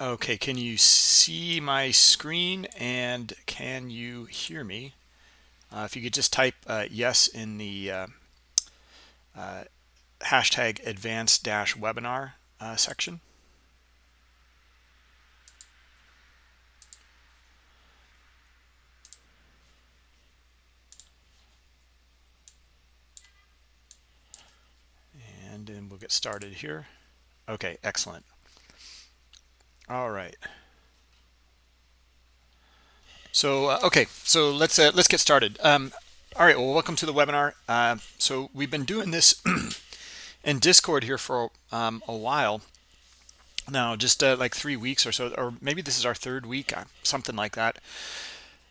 Okay, can you see my screen and can you hear me? Uh, if you could just type uh, yes in the uh, uh hashtag advanced dash webinar uh, section. And then we'll get started here. Okay, excellent. All right. So uh, okay, so let's uh, let's get started. Um, all right, well, welcome to the webinar. Uh, so we've been doing this in Discord here for um, a while now, just uh, like three weeks or so, or maybe this is our third week, uh, something like that.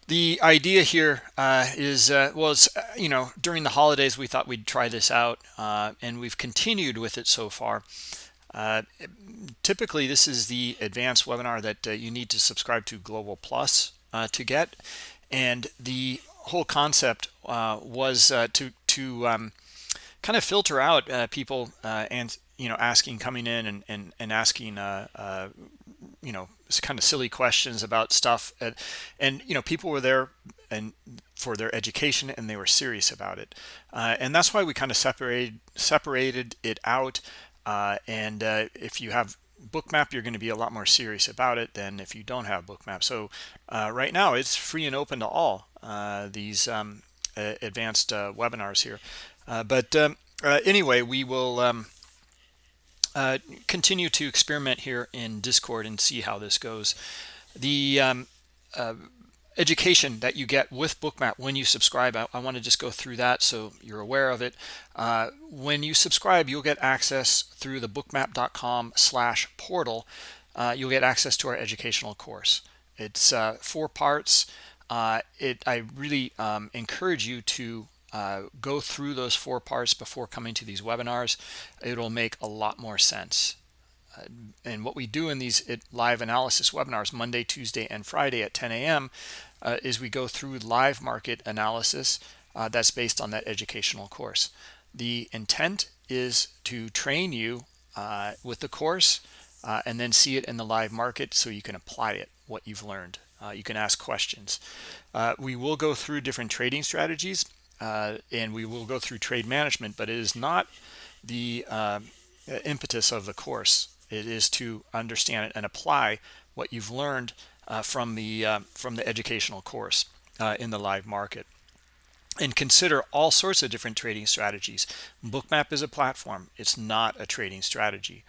The idea here uh, is was you know during the holidays we thought we'd try this out, and we've continued with it so far. Uh, typically, this is the advanced webinar that uh, you need to subscribe to Global Plus uh, to get. And the whole concept uh, was uh, to, to um, kind of filter out people and, you know, asking, coming in and, and, and asking, you know, kind of silly questions about stuff. And, and, you know, people were there and for their education and they were serious about it. and that's why we kind of separated, separated it out uh, and uh, if you have bookmap you're going to be a lot more serious about it than if you don't have bookmap. So uh, right now it's free and open to all uh, these um, advanced uh, webinars here. Uh, but um, anyway we will um, continue to experiment here in discord and see how this goes. The um, education that you get with bookmap when you subscribe. I, I, want to just go through that so you're aware of it. Uh, when you subscribe you'll get access through the bookmap.com slash portal. Uh, you'll get access to our educational course. It's uh, four parts. Uh, it I really um, encourage you to uh, go through those four parts before coming to these webinars. It'll make a lot more sense. Uh, and what we do in these live analysis webinars Monday, Tuesday, and Friday at 10 a.m uh, is we go through live market analysis uh, that's based on that educational course. The intent is to train you uh, with the course uh, and then see it in the live market so you can apply it, what you've learned. Uh, you can ask questions. Uh, we will go through different trading strategies and we will go through trade management, but it is not the impetus of the course. It is to understand it and apply what you've learned uh, from the uh, from the educational course uh, in the live market. And consider all sorts of different trading strategies. Bookmap is a platform. It's not a trading strategy.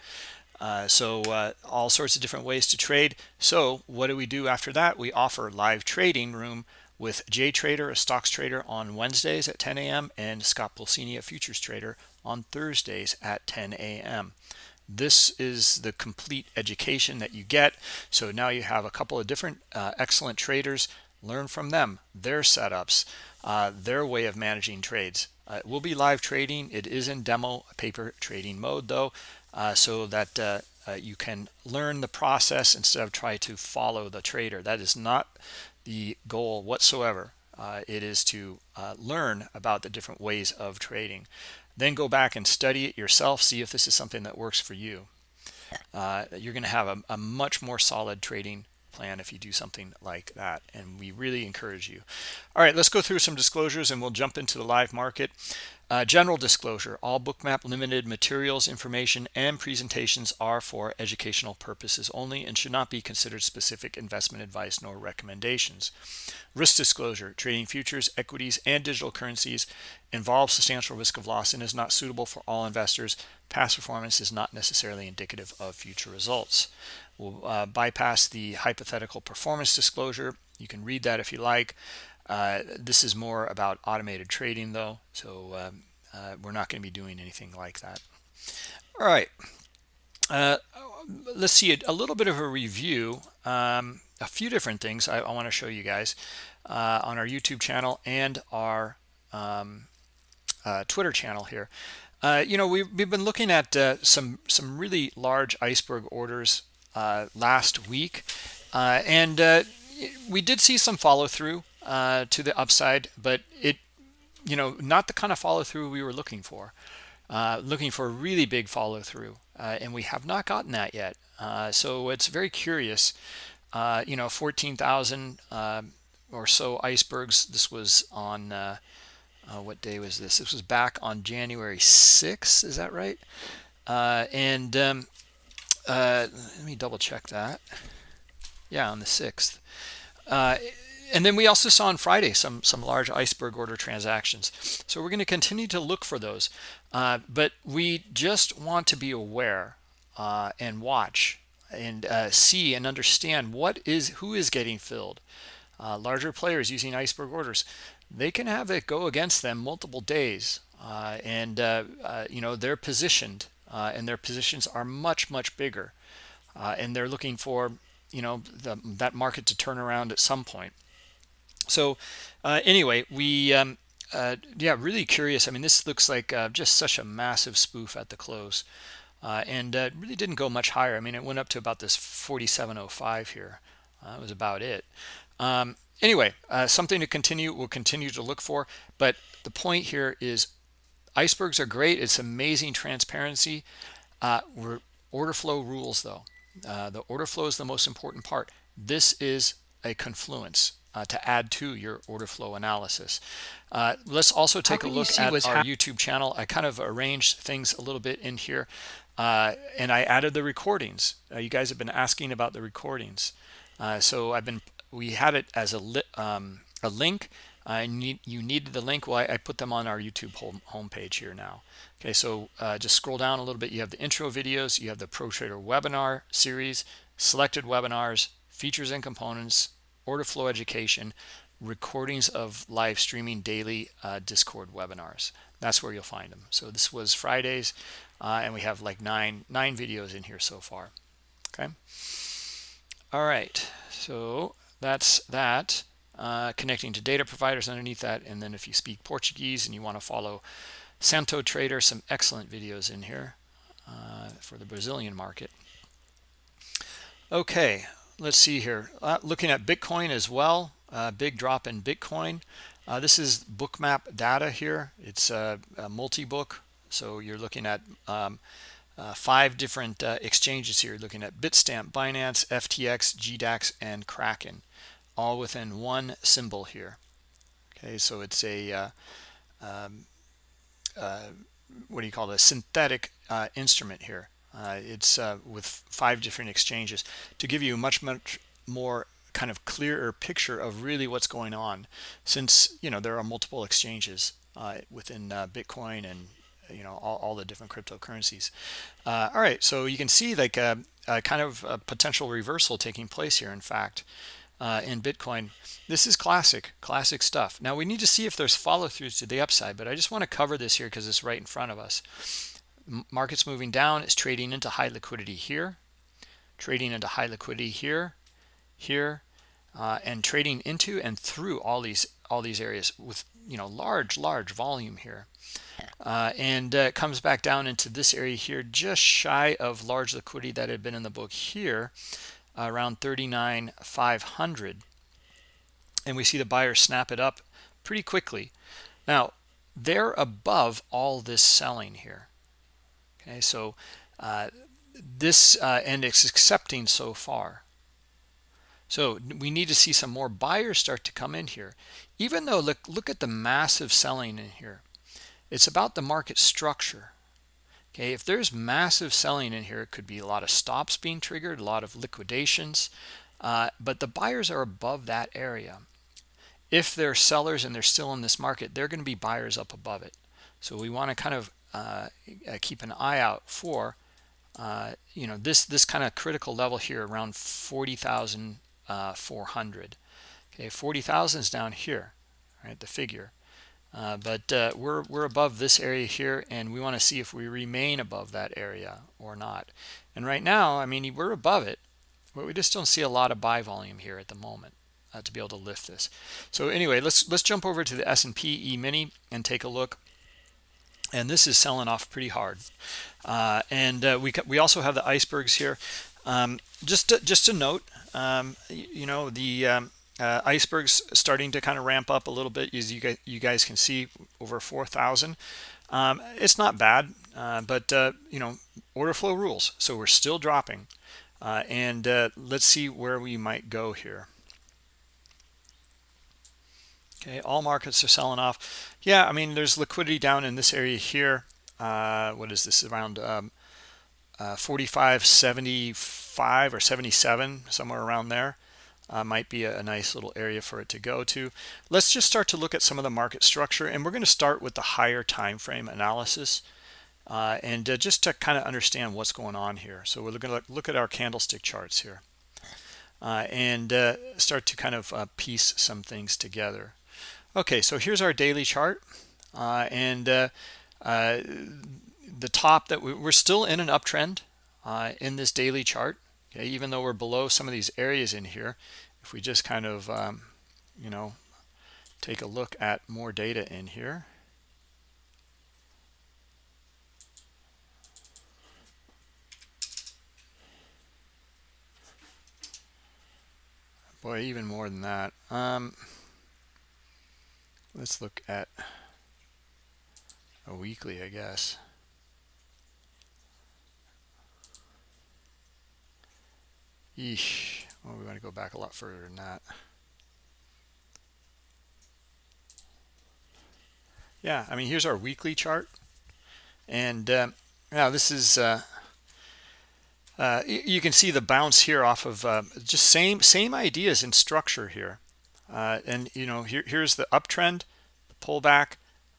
Uh, so uh, all sorts of different ways to trade. So what do we do after that? We offer live trading room with Jay Trader, a stocks trader on Wednesdays at 10 a.m. and Scott Pulcini, a futures trader on Thursdays at 10 a.m this is the complete education that you get. So now you have a couple of different uh, excellent traders. Learn from them their setups uh, their way of managing trades. Uh, it will be live trading. It is in demo paper trading mode though uh, so that uh, uh, you can learn the process instead of try to follow the trader. That is not the goal whatsoever. It is to learn about the different ways of trading then go back and study it yourself see if this is something that works for you. Uh, you're going to have a, a, much more solid trading plan if you do something like that and we really encourage you. All right let's go through some disclosures and we'll jump into the live market uh, general disclosure, all bookmap limited materials, information, and presentations are for educational purposes only and should not be considered specific investment advice nor recommendations. Risk disclosure, trading futures, equities, and digital currencies involves substantial risk of loss and is not suitable for all investors. Past performance is not necessarily indicative of future results. We'll uh, bypass the hypothetical performance disclosure. You can read that if you like. Uh, this is more about automated trading though, so um, uh, we're not going to be doing anything like that. All right, uh, let's see a, a, little bit of a review. Um, a few different things I, I want to show you guys uh, on our YouTube channel and our um, uh, Twitter channel here. you know, we've, we've been looking at some some really large iceberg orders last week, and we did see some follow through uh, to the upside, but it, you know, not the kind of follow through we were looking for. Uh, looking for a really big follow through, uh, and we have not gotten that yet. Uh, so it's very curious. Uh, you know, 14,000 uh, or so icebergs. This was on, uh, uh, what day was this? This was back on January 6th. Is that right? And um, let me double check that. Yeah, on the 6th and then we also saw on Friday some some large iceberg order transactions. So we're going to continue to look for those, uh, but we just want to be aware uh, and watch and uh, see and understand what is who is getting filled. Uh, larger players using iceberg orders, they can have it go against them multiple days, uh, and uh, you know they're positioned, and their positions are much much bigger, and they're looking for you know the, that market to turn around at some point. So uh, anyway, we um, uh, yeah, really curious. I mean, this looks like uh, just such a massive spoof at the close, uh, and uh, really didn't go much higher. I mean, it went up to about this 47.05 here. Uh, that was about it. Um, anyway, something to continue. We'll continue to look for. But the point here is, icebergs are great. It's amazing transparency. we're order flow rules though. the order flow is the most important part. This is a confluence uh, to add to your order flow analysis. Uh, let's also take a look at our YouTube channel. I kind of arranged things a little bit in here uh, and I added the recordings. Uh, you guys have been asking about the recordings. Uh, so I've been, we had it as a, um, a link. I need, you needed the link. Well, I, I put them on our YouTube home homepage here now. Okay, so uh, just scroll down a little bit. You have the intro videos, you have the Pro Trader webinar series, selected webinars, features and components, order flow education, recordings of live streaming daily uh, Discord webinars. That's where you'll find them. So this was Fridays, uh, and we have like nine nine videos in here so far. Okay. All right. So that's that. Uh, connecting to data providers underneath that, and then if you speak Portuguese and you want to follow Santo Trader, some excellent videos in here uh, for the Brazilian market. Okay, let's see here. Uh, looking at bitcoin as well uh, big drop in bitcoin. Uh, this is bookmap data here. It's a, a multi-book. So you're looking at um, uh, five different uh, exchanges here. Looking at bitstamp binance ftx gdax and kraken all within one symbol here. Okay so it's a uh, um, what do you call it a synthetic instrument here uh, it's uh, with five different exchanges to give you a much, much more kind of clearer picture of really what's going on since, you know, there are multiple exchanges uh, within uh, Bitcoin and, you know, all, all the different cryptocurrencies. Uh, all right, so you can see like a, a, kind of a potential reversal taking place here, in fact. Uh, in Bitcoin. This is classic, classic stuff. Now we need to see if there's follow-throughs to the upside, but I just want to cover this here because it's right in front of us markets moving down it's trading into high liquidity here trading into high liquidity here here uh, and trading into and through all these all these areas with you know large large volume here. Uh, and uh, comes back down into this area here just shy of large liquidity that had been in the book here around 39 500 and we see the buyer snap it up pretty quickly. Now they're above all this selling here okay so uh, this uh, and it's accepting so far. So we need to see some more buyers start to come in here. Even though look look at the massive selling in here. It's about the market structure. Okay if there's massive selling in here it could be a lot of stops being triggered a lot of liquidations uh, but the buyers are above that area. If they're sellers and they're still in this market they're going to be buyers up above it. So we want to kind of keep an eye out for uh, you know this this kind of critical level here around 40,400 okay 40,000 is down here right the figure. Uh, but uh, we're we're above this area here and we want to see if we remain above that area or not. And right now I mean we're above it but we just don't see a lot of buy volume here at the moment uh, to be able to lift this. So anyway let's let's jump over to the S&P E-mini and take a look and this is selling off pretty hard. Uh, and uh, we we also have the icebergs here. Um, just to, just to note um, you, you, know the um, uh, icebergs starting to kind of ramp up a little bit as you guys, you guys can see over 4,000 um, it's not bad uh, but uh, you know order flow rules so we're still dropping. Uh, and let's see where we might go here. Okay all markets are selling off yeah i mean there's liquidity down in this area here. Uh, what is this around um, uh, 45 75 or 77 somewhere around there uh, might be a, a, nice little area for it to go to. Let's just start to look at some of the market structure and we're going to start with the higher time frame analysis uh, and uh, just to kind of understand what's going on here. So we're going to look at our candlestick charts here uh, and uh, start to kind of uh, piece some things together okay so here's our daily chart and the top that we, are still in an uptrend in this daily chart okay even though we're below some of these areas in here. If we just kind of um, you know take a look at more data in here. Boy even more than that. Um, let's look at a weekly I guess Yeesh. Well, we want to go back a lot further than that. Yeah, I mean, here's our weekly chart. And uh, now this is, uh, uh, you can see the bounce here off of uh, just same same ideas in structure here. Uh, and, you know, here, here's the uptrend, the pullback,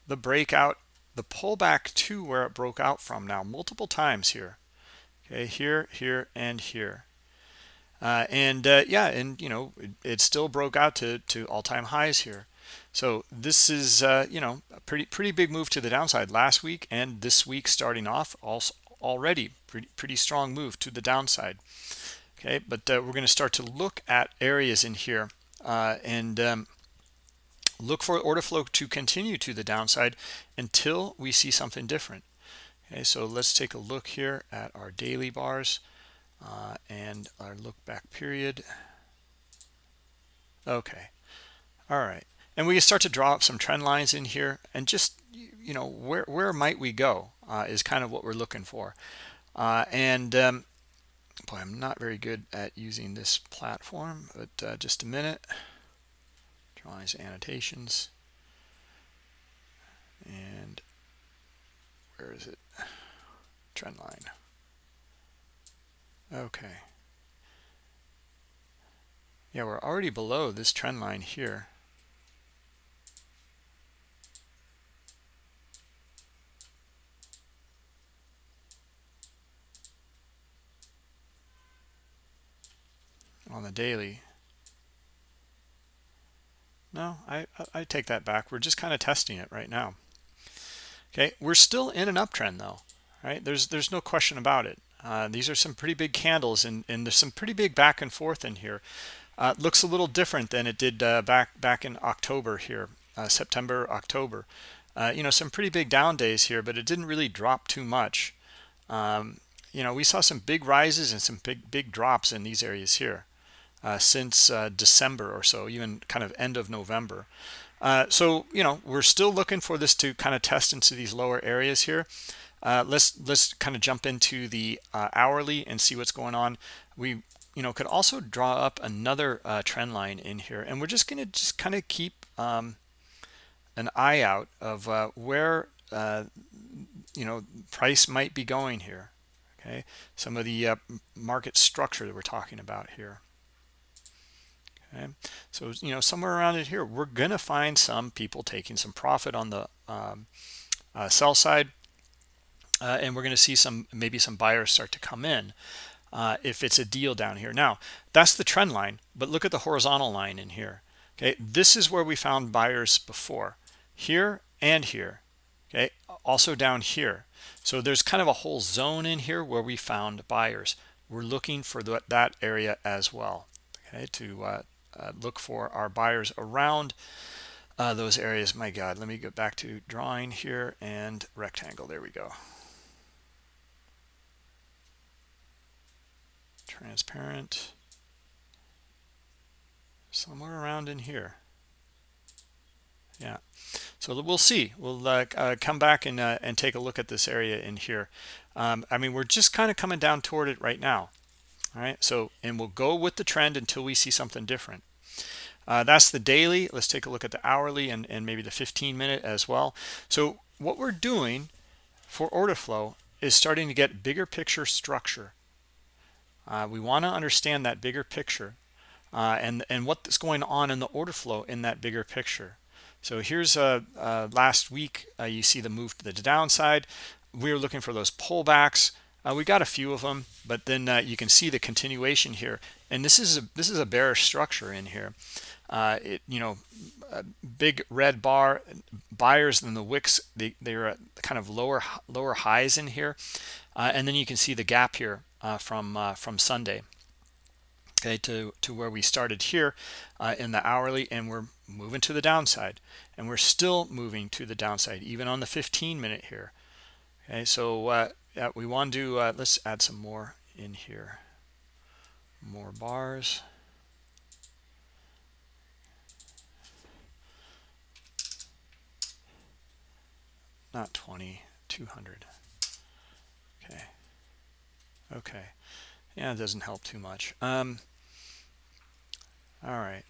the breakout, the pullback to where it broke out from now multiple times here. Okay, here, here, and here. Uh, and uh, yeah, and you know, it, it, still broke out to, to all-time highs here. So this is, uh, you know, a pretty pretty big move to the downside last week and this week starting off also already pretty pretty strong move to the downside. Okay, but uh, we're going to start to look at areas in here uh, and um, look for order flow to continue to the downside until we see something different. Okay, so let's take a look here at our daily bars uh, and our look back period. Okay. All right. And we start to draw up some trend lines in here and just you know where where might we go uh, is kind of what we're looking for. Uh, and um, boy I'm not very good at using this platform but uh, just a minute. Drawings annotations. And where is it? Trend line. Okay. Yeah, we're already below this trend line here. On the daily. No, I, I take that back. We're just kind of testing it right now. Okay, we're still in an uptrend though, right? There's there's no question about it. Uh, these are some pretty big candles and, and there's some pretty big back and forth in here. Uh, looks a little different than it did uh, back back in October here, uh, September, October. Uh, you know, some pretty big down days here, but it didn't really drop too much. Um, you know, we saw some big rises and some big big drops in these areas here uh, since December or so, even kind of end of November. so, you know, we're still looking for this to kind of test into these lower areas here. Uh, let's let's kind of jump into the uh, hourly and see what's going on. We you know could also draw up another uh, trend line in here, and we're just going to just kind of keep um, an eye out of uh, where uh, you know price might be going here. Okay, some of the uh, market structure that we're talking about here. Okay, so you know somewhere around it here, we're going to find some people taking some profit on the um, sell side uh, and we're going to see some maybe some buyers start to come in uh, if it's a deal down here. Now that's the trend line but look at the horizontal line in here okay? This is where we found buyers before here and here okay? Also down here. So there's kind of a whole zone in here where we found buyers. We're looking for the, that area as well okay to uh, uh, look for our buyers around uh, those areas. My god let me go back to drawing here and rectangle. There we go. Transparent. Somewhere around in here. Yeah. So we'll see. We'll uh, uh, come back and uh, and take a look at this area in here. Um, I mean we're just kind of coming down toward it right now all right so and we'll go with the trend until we see something different. Uh, that's the daily. Let's take a look at the hourly and, and maybe the 15 minute as well. So what we're doing for order flow is starting to get bigger picture structure. Uh, we want to understand that bigger picture uh, and and what's going on in the order flow in that bigger picture. So here's uh, uh last week uh, you see the move to the downside. We are looking for those pullbacks uh, we got a few of them but then you can see the continuation here. And this is a this is a bearish structure in here. Uh, it you know big red bar buyers in the wicks they, they're kind of lower lower highs in here. Uh, and then you can see the gap here uh, from uh, from sunday okay to to where we started here uh, in the hourly and we're moving to the downside. And we're still moving to the downside even on the 15 minute here. Okay so uh, we want to let's add some more in here. More bars. Not 20 200 okay. Okay. Yeah it doesn't help too much. Um all right.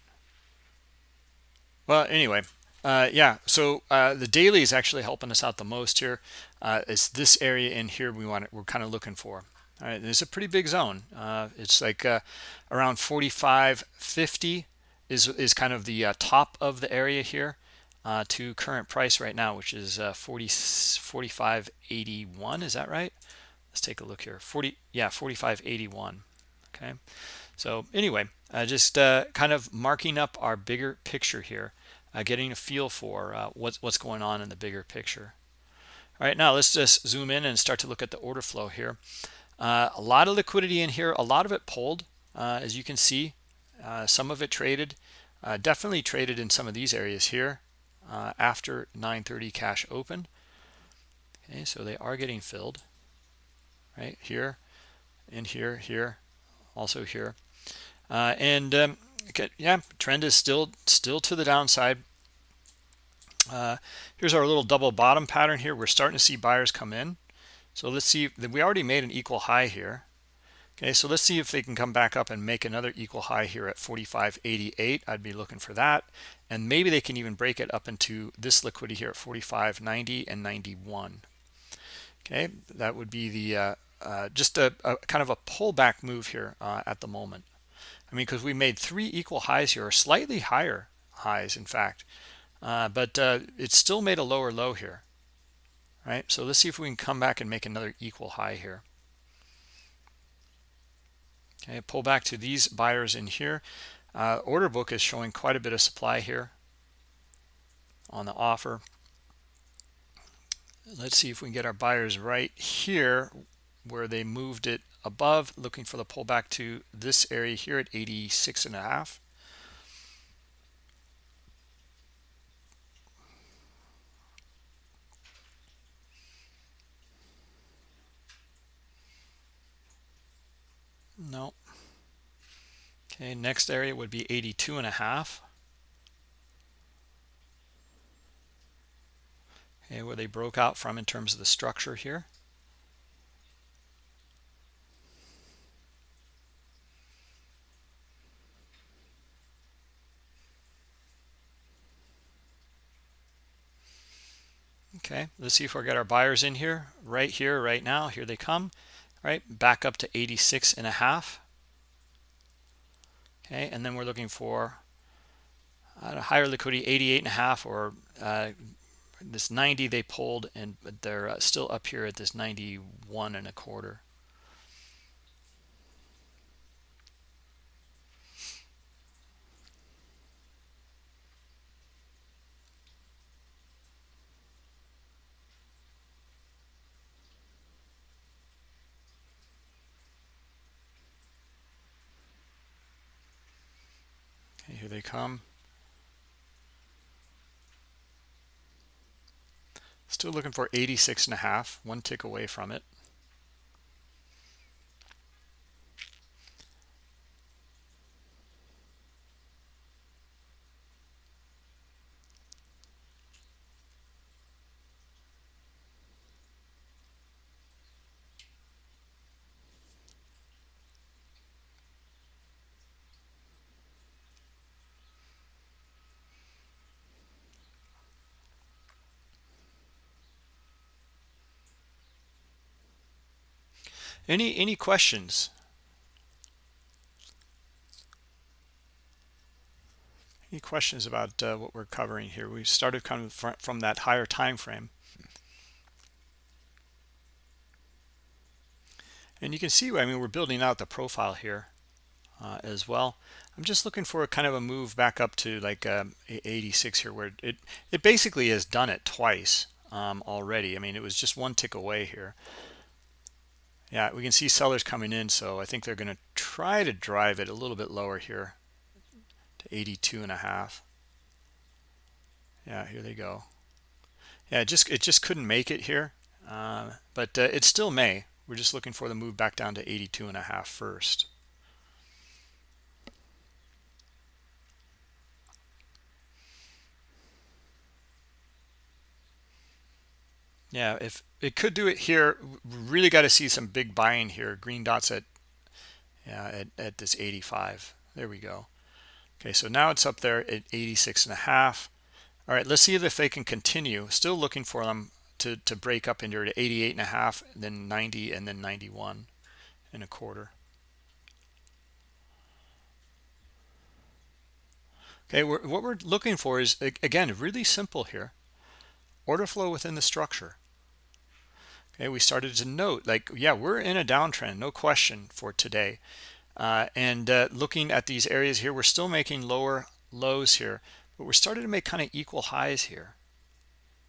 Well anyway uh, yeah so uh, the daily is actually helping us out the most here uh, it's this area in here we want it we're kind of looking for all right there's a pretty big zone uh, it's like uh, around 45 50 is is kind of the uh, top of the area here to current price right now, which is uh, 40, 45.81. Is that right? Let's take a look here. 40, yeah, 45.81. Okay. So anyway, just kind of marking up our bigger picture here, uh, getting a feel for uh, what's what's going on in the bigger picture. All right, now let's just zoom in and start to look at the order flow here. Uh, a lot of liquidity in here, a lot of it pulled, uh, as you can see. some of it traded, definitely traded in some of these areas here uh, after 9:30 cash open. Okay, so they are getting filled right here, and here, here, also here, uh, and um, okay, yeah, trend is still still to the downside. Uh, here's our little double bottom pattern here. We're starting to see buyers come in. So let's see. We already made an equal high here. Okay, so let's see if they can come back up and make another equal high here at 45.88. I'd be looking for that. And maybe they can even break it up into this liquidity here at 45.90 and 91. Okay, that would be the uh, uh, just a, a, kind of a pullback move here uh, at the moment. I mean, because we made three equal highs here, or slightly higher highs, in fact. Uh, but uh, it still made a lower low here, right? So let's see if we can come back and make another equal high here. Okay, pull back to these buyers in here. Uh, order book is showing quite a bit of supply here on the offer. Let's see if we can get our buyers right here where they moved it above, looking for the pullback to this area here at 86 and a half. No. Okay, next area would be 82 and a half. Okay, where they broke out from in terms of the structure here. Okay, let's see if we get our buyers in here, right here, right now. Here they come right? Back up to 86 and a half. Okay and then we're looking for a higher liquidity 88 and a half or uh, this 90 they pulled and they're uh, still up here at this 91 and a quarter still looking for 86 and a half one tick away from it any any questions? Any questions about uh, what we're covering here? We started kind of from, from that higher time frame and you can see i mean we're building out the profile here uh, as well. I'm just looking for a kind of a move back up to like um, 86 here where it it basically has done it twice um, already. I mean it was just one tick away here yeah we can see sellers coming in so i think they're going to try to drive it a little bit lower here to 82 and a half. Yeah here they go. Yeah it just it just couldn't make it here uh, but uh, it still may. We're just looking for the move back down to 82 and a half first yeah if it could do it here. Really got to see some big buying here. Green dots at yeah at, at this 85 there we go. Okay so now it's up there at 86 and a half. All right let's see if they can continue. Still looking for them to to break up into to 88 and a half then 90 and then 91 and a quarter. Okay we're, what we're looking for is again really simple here. Order flow within the structure okay we started to note like yeah we're in a downtrend no question for today. Uh, and uh, looking at these areas here we're still making lower lows here but we're starting to make kind of equal highs here.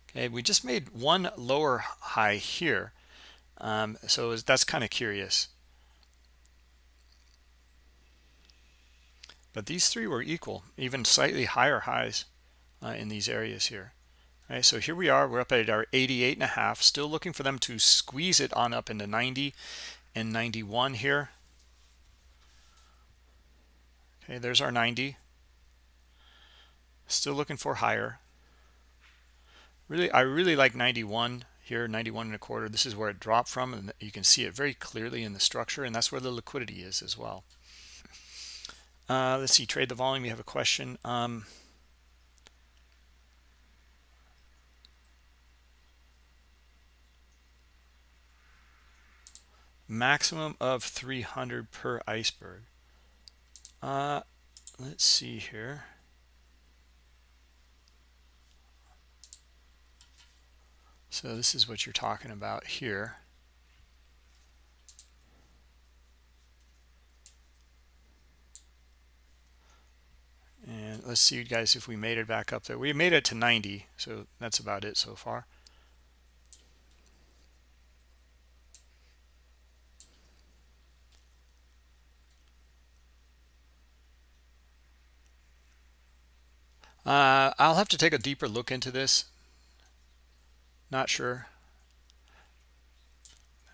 Okay we just made one lower high here um, so that's kind of curious. But these three were equal even slightly higher highs uh, in these areas here so here we are. We're up at our 88 and a half. Still looking for them to squeeze it on up into 90 and 91 here. Okay there's our 90 still looking for higher. Really i really like 91 here 91 and a quarter. This is where it dropped from and you can see it very clearly in the structure and that's where the liquidity is as well. Uh, let's see trade the volume. You have a question. Um, maximum of 300 per iceberg. Uh, let's see here. So this is what you're talking about here. And let's see guys if we made it back up there. We made it to 90 so that's about it so far Uh, I'll have to take a deeper look into this. Not sure.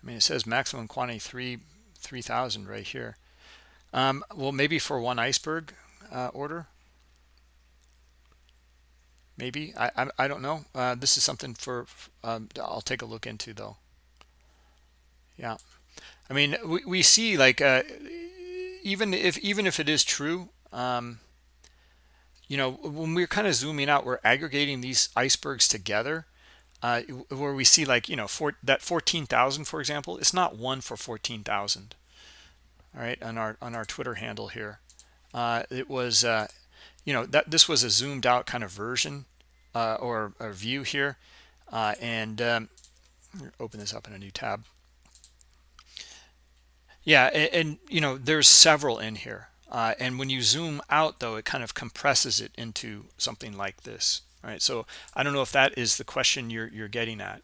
I mean, it says maximum quantity three three thousand right here. Um, well, maybe for one iceberg uh, order. Maybe I I, I don't know. Uh, this is something for um, I'll take a look into though. Yeah, I mean we we see like uh, even if even if it is true. Um, you know, when we're kind of zooming out, we're aggregating these icebergs together uh, where we see like, you know, for that 14,000, for example, it's not one for 14,000. All right. On our, on our Twitter handle here, uh, it was, uh, you know, that this was a zoomed out kind of version uh, or a view here. Uh, and um, open this up in a new tab. Yeah. And, and, you know, there's several in here. Uh, and when you zoom out, though, it kind of compresses it into something like this. All right, so I don't know if that is the question you're you're getting at,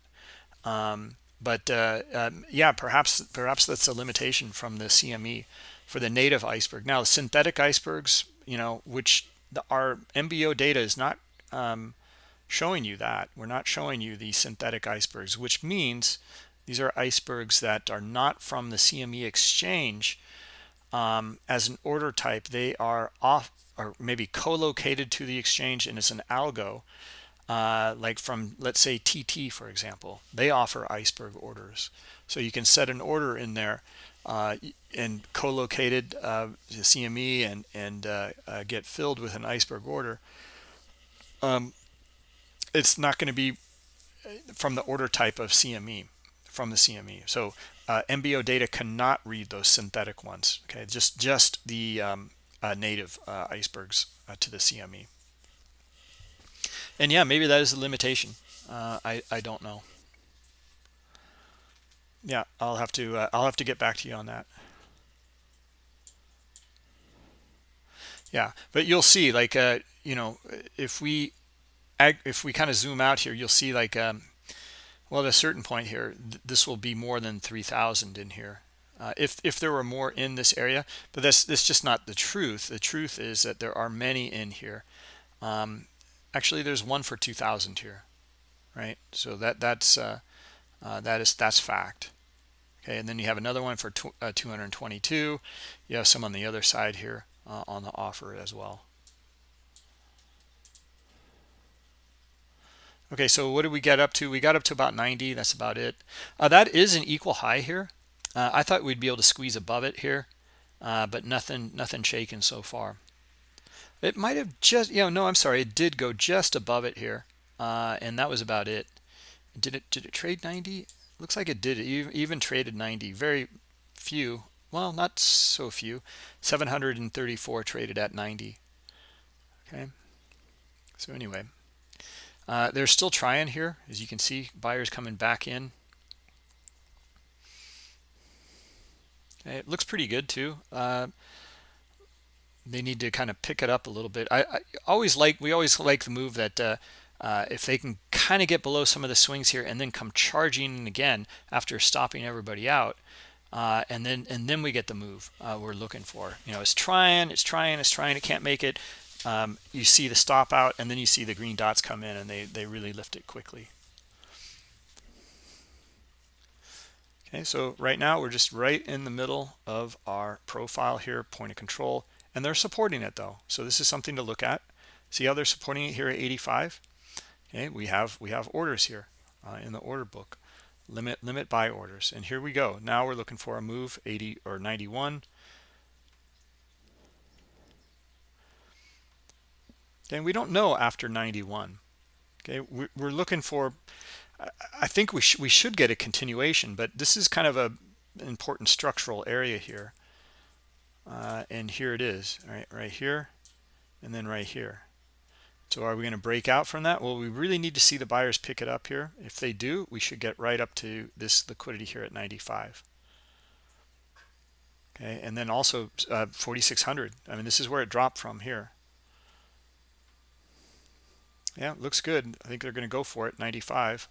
um, but uh, um, yeah, perhaps perhaps that's a limitation from the CME for the native iceberg. Now, synthetic icebergs, you know, which the, our MBO data is not um, showing you that. We're not showing you the synthetic icebergs, which means these are icebergs that are not from the CME exchange um, as an order type they are off or maybe co-located to the exchange and it's an algo uh, like from let's say TT for example. They offer iceberg orders. So you can set an order in there uh, and co-located uh, CME and and uh, uh, get filled with an iceberg order. Um, it's not going to be uh, from the order type of CME from the CME so uh, MBO data cannot read those synthetic ones. Okay, just just the um, uh, native uh, icebergs uh, to the CME. And yeah, maybe that is a limitation. Uh, I I don't know. Yeah, I'll have to uh, I'll have to get back to you on that. Yeah, but you'll see, like you know, if we if we kind of zoom out here, you'll see like um, well, at a certain point here, th this will be more than 3,000 in here. Uh, if if there were more in this area, but that's that's just not the truth. The truth is that there are many in here. Um, actually, there's one for 2,000 here, right? So that that's uh, uh, that is that's fact. Okay, and then you have another one for uh, 222. You have some on the other side here uh, on the offer as well. Okay, so what did we get up to? We got up to about 90. That's about it. Uh, that is an equal high here. Uh, I thought we'd be able to squeeze above it here, uh, but nothing, nothing shaken so far. It might have just, you know, no, I'm sorry. It did go just above it here, uh, and that was about it. Did it? Did it trade 90? Looks like it did. It even traded 90. Very few. Well, not so few. 734 traded at 90. Okay. So anyway. Uh, they're still trying here, as you can see, buyers coming back in. It looks pretty good too. Uh, they need to kind of pick it up a little bit. I, I always like, we always like the move that uh, uh, if they can kind of get below some of the swings here and then come charging again after stopping everybody out, uh, and then and then we get the move uh, we're looking for. You know, it's trying, it's trying, it's trying, it can't make it um, you see the stop out and then you see the green dots come in and they, they really lift it quickly. Okay, so right now we're just right in the middle of our profile here, point of control, and they're supporting it though. So this is something to look at. See how they're supporting it here at 85? Okay, we have we have orders here uh, in the order book, limit limit buy orders, and here we go. Now we're looking for a move 80 or 91. Okay, we don't know after 91. Okay, we're looking for, I think we, sh we should get a continuation, but this is kind of a important structural area here. Uh, and here it is, right, right here, and then right here. So are we going to break out from that? Well, we really need to see the buyers pick it up here. If they do, we should get right up to this liquidity here at 95. Okay, and then also uh, 4,600. I mean, this is where it dropped from here yeah looks good. I think they're going to go for it 95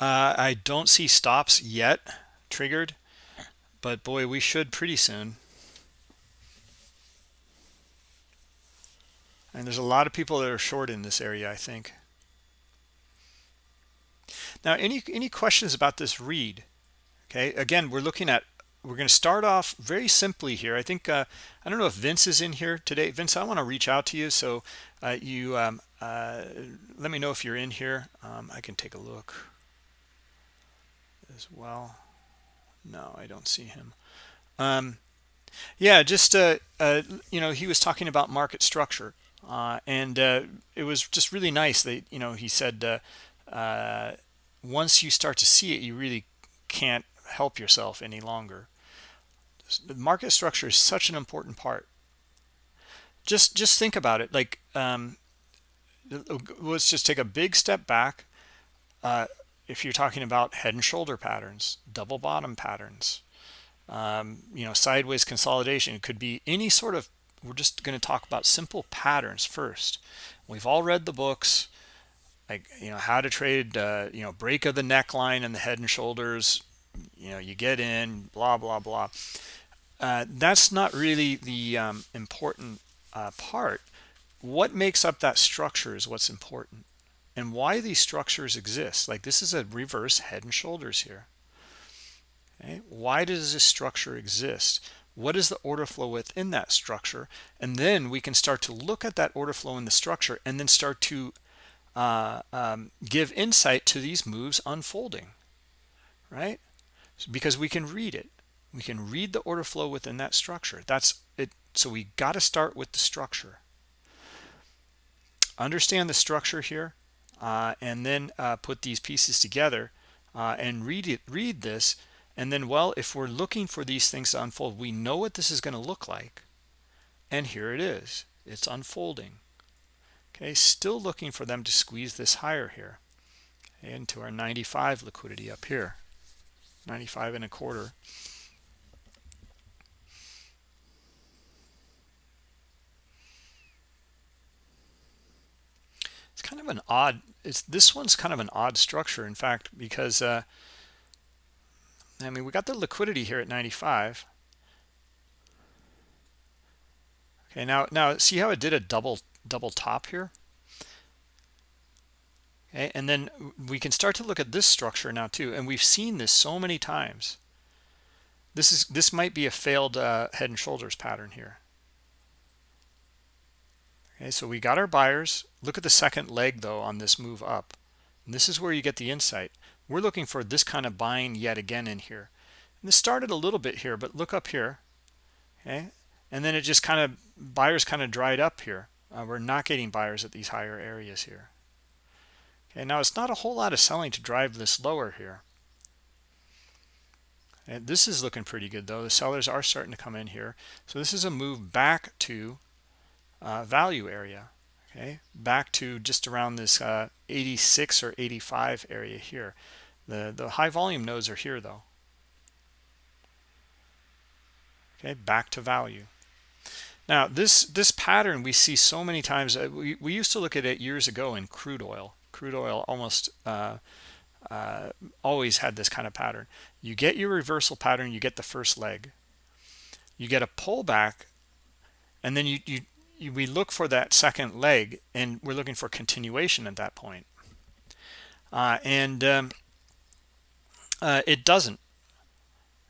uh, i don't see stops yet triggered but boy we should pretty soon. And there's a lot of people that are short in this area i think. Now any any questions about this read okay again we're looking at we're going to start off very simply here. I think, uh, I don't know if Vince is in here today. Vince, I want to reach out to you. So uh, you um, uh, let me know if you're in here. Um, I can take a look as well. No, I don't see him. Um, yeah, just, uh, uh, you know, he was talking about market structure. Uh, and it was just really nice that, you know, he said, once you start to see it, you really can't help yourself any longer market structure is such an important part. Just just think about it like um, let's just take a big step back. Uh, if you're talking about head and shoulder patterns double bottom patterns um, you know sideways consolidation it could be any sort of we're just going to talk about simple patterns first. We've all read the books like you know how to trade uh, you know break of the neckline and the head and shoulders you know you get in blah blah blah. Uh, that's not really the um, important uh, part. What makes up that structure is what's important. And why these structures exist like this is a reverse head and shoulders here. Okay? Why does this structure exist? What is the order flow within that structure? And then we can start to look at that order flow in the structure and then start to uh, um, give insight to these moves unfolding. Right because we can read it. We can read the order flow within that structure. That's it. So we got to start with the structure. Understand the structure here uh, and then uh, put these pieces together uh, and read it read this. And then well if we're looking for these things to unfold we know what this is going to look like. And here it is. It's unfolding. Okay still looking for them to squeeze this higher here. Into our 95 liquidity up here 95 and a quarter. It's kind of an odd it's this one's kind of an odd structure in fact because uh i mean we got the liquidity here at 95 okay now now see how it did a double double top here okay and then we can start to look at this structure now too and we've seen this so many times this is this might be a failed uh, head and shoulders pattern here Okay, so we got our buyers. Look at the second leg though on this move up. And this is where you get the insight. We're looking for this kind of buying yet again in here. And this started a little bit here, but look up here. Okay, and then it just kind of buyers kind of dried up here. Uh, we're not getting buyers at these higher areas here. Okay, now it's not a whole lot of selling to drive this lower here. And this is looking pretty good though. The sellers are starting to come in here. So this is a move back to uh, value area okay back to just around this uh, 86 or 85 area here the the high volume nodes are here though okay back to value now this this pattern we see so many times uh, we, we used to look at it years ago in crude oil crude oil almost uh, uh, always had this kind of pattern. You get your reversal pattern you get the first leg. You get a pullback and then you, you we look for that second leg and we're looking for continuation at that point. Uh, and um, uh, it doesn't.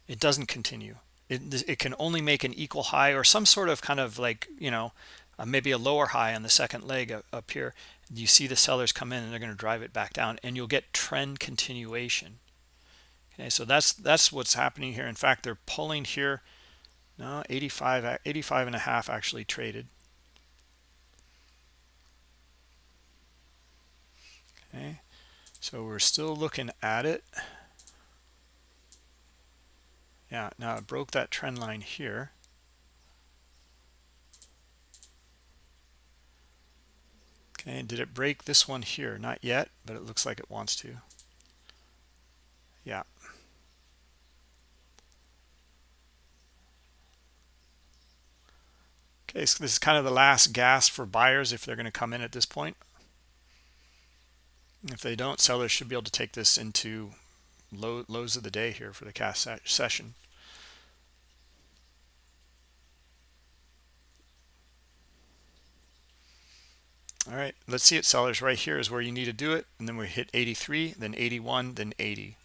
It doesn't continue. It, it can only make an equal high or some sort of kind of like you know uh, maybe a lower high on the second leg up here you see the sellers come in and they're going to drive it back down and you'll get trend continuation. Okay so that's that's what's happening here. In fact they're pulling here. No 85 85 and a half actually traded. Okay so we're still looking at it. Yeah now it broke that trend line here okay did it break this one here? Not yet but it looks like it wants to. Yeah. Okay so this is kind of the last gasp for buyers if they're going to come in at this point. If they don't, sellers should be able to take this into low, lows of the day here for the cash session. All right, let's see it, sellers. Right here is where you need to do it. And then we hit 83, then 81, then 80.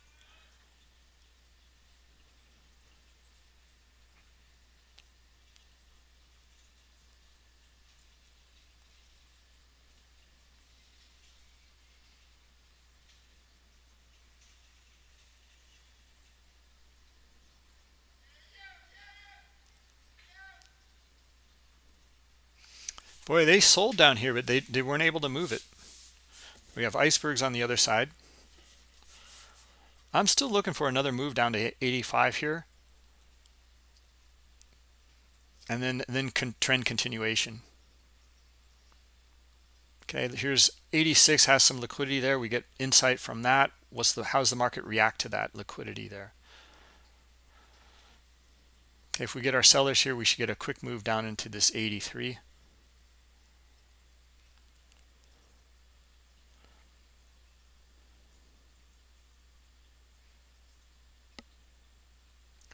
Boy, they sold down here, but they, they weren't able to move it. We have icebergs on the other side. I'm still looking for another move down to 85 here. And then, then con trend continuation. Okay, here's 86 has some liquidity there. We get insight from that. What's the how's the market react to that liquidity there? Okay, if we get our sellers here, we should get a quick move down into this 83.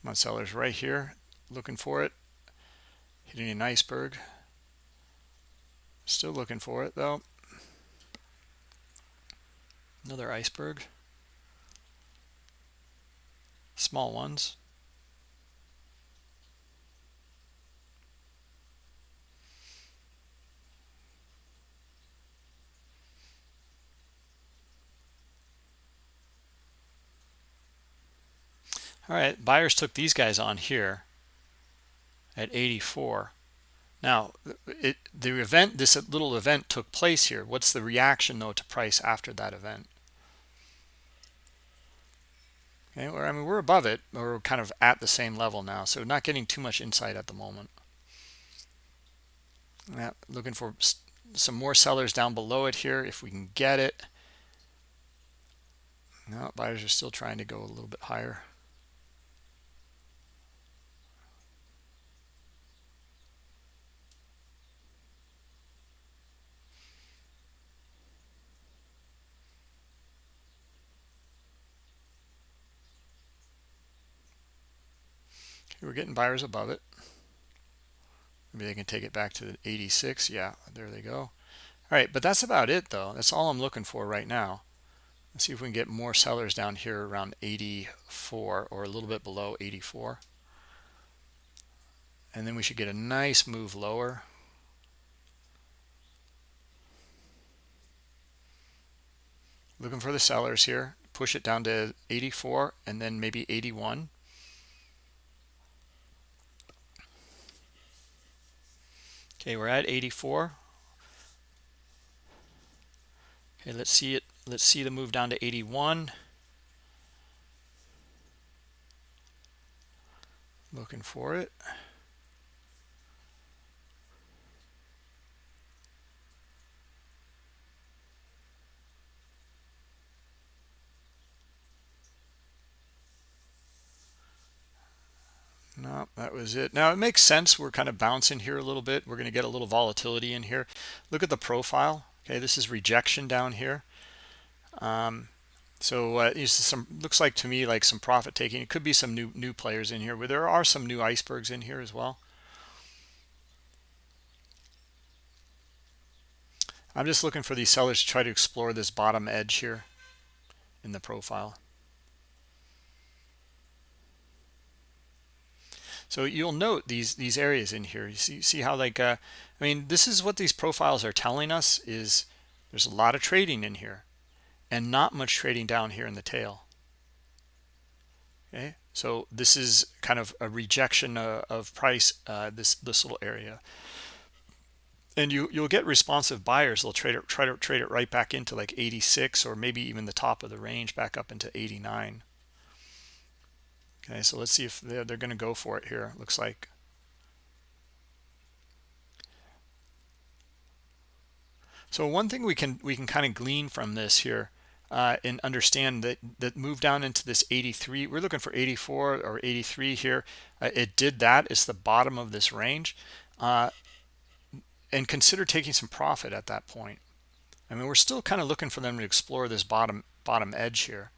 Come on, sellers, right here, looking for it. Hitting an iceberg. Still looking for it, though. Another iceberg. Small ones. All right buyers took these guys on here at 84 now it the event this little event took place here. What's the reaction though to price after that event? Okay well, i mean we're above it or we're kind of at the same level now so not getting too much insight at the moment. Yeah, looking for some more sellers down below it here if we can get it. No buyers are still trying to go a little bit higher we're getting buyers above it. Maybe they can take it back to 86 yeah there they go. All right but that's about it though. That's all i'm looking for right now. Let's see if we can get more sellers down here around 84 or a little bit below 84 and then we should get a nice move lower. Looking for the sellers here. Push it down to 84 and then maybe 81 okay we're at 84 okay let's see it let's see the move down to 81 looking for it no that was it. Now it makes sense. We're kind of bouncing here a little bit. We're going to get a little volatility in here. Look at the profile. Okay this is rejection down here. Um, so uh, some looks like to me like some profit taking. It could be some new new players in here where there are some new icebergs in here as well. I'm just looking for these sellers to try to explore this bottom edge here in the profile So you'll note these these areas in here. You see see how like uh, I mean this is what these profiles are telling us is there's a lot of trading in here and not much trading down here in the tail. Okay, so this is kind of a rejection uh, of price uh, this this little area. And you you'll get responsive buyers. They'll trade it try to trade it right back into like 86 or maybe even the top of the range back up into 89 okay so let's see if they're, they're going to go for it here looks like. So one thing we can we can kind of glean from this here uh, and understand that that move down into this 83 we're looking for 84 or 83 here. Uh, it did that it's the bottom of this range uh, and consider taking some profit at that point. I mean we're still kind of looking for them to explore this bottom bottom edge here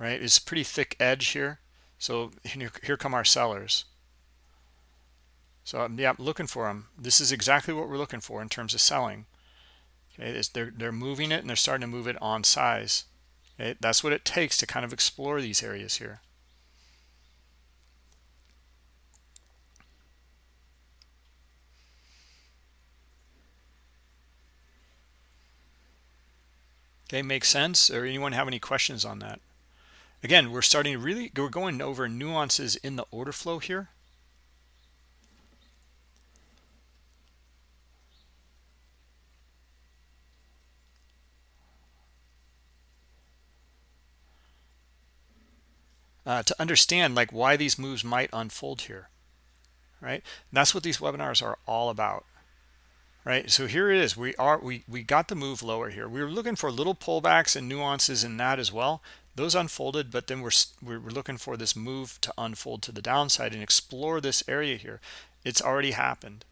right? It's a pretty thick edge here. So here come our sellers. So um, yeah, I'm looking for them. This is exactly what we're looking for in terms of selling. Okay, they're they're moving it and they're starting to move it on size. Okay, that's what it takes to kind of explore these areas here. Okay, makes sense. Or anyone have any questions on that? Again, we're starting to really, we're going over nuances in the order flow here. Uh, to understand like why these moves might unfold here, right? And that's what these webinars are all about right so here it is we are we we got the move lower here we were looking for little pullbacks and nuances in that as well those unfolded but then we're we're looking for this move to unfold to the downside and explore this area here. It's already happened.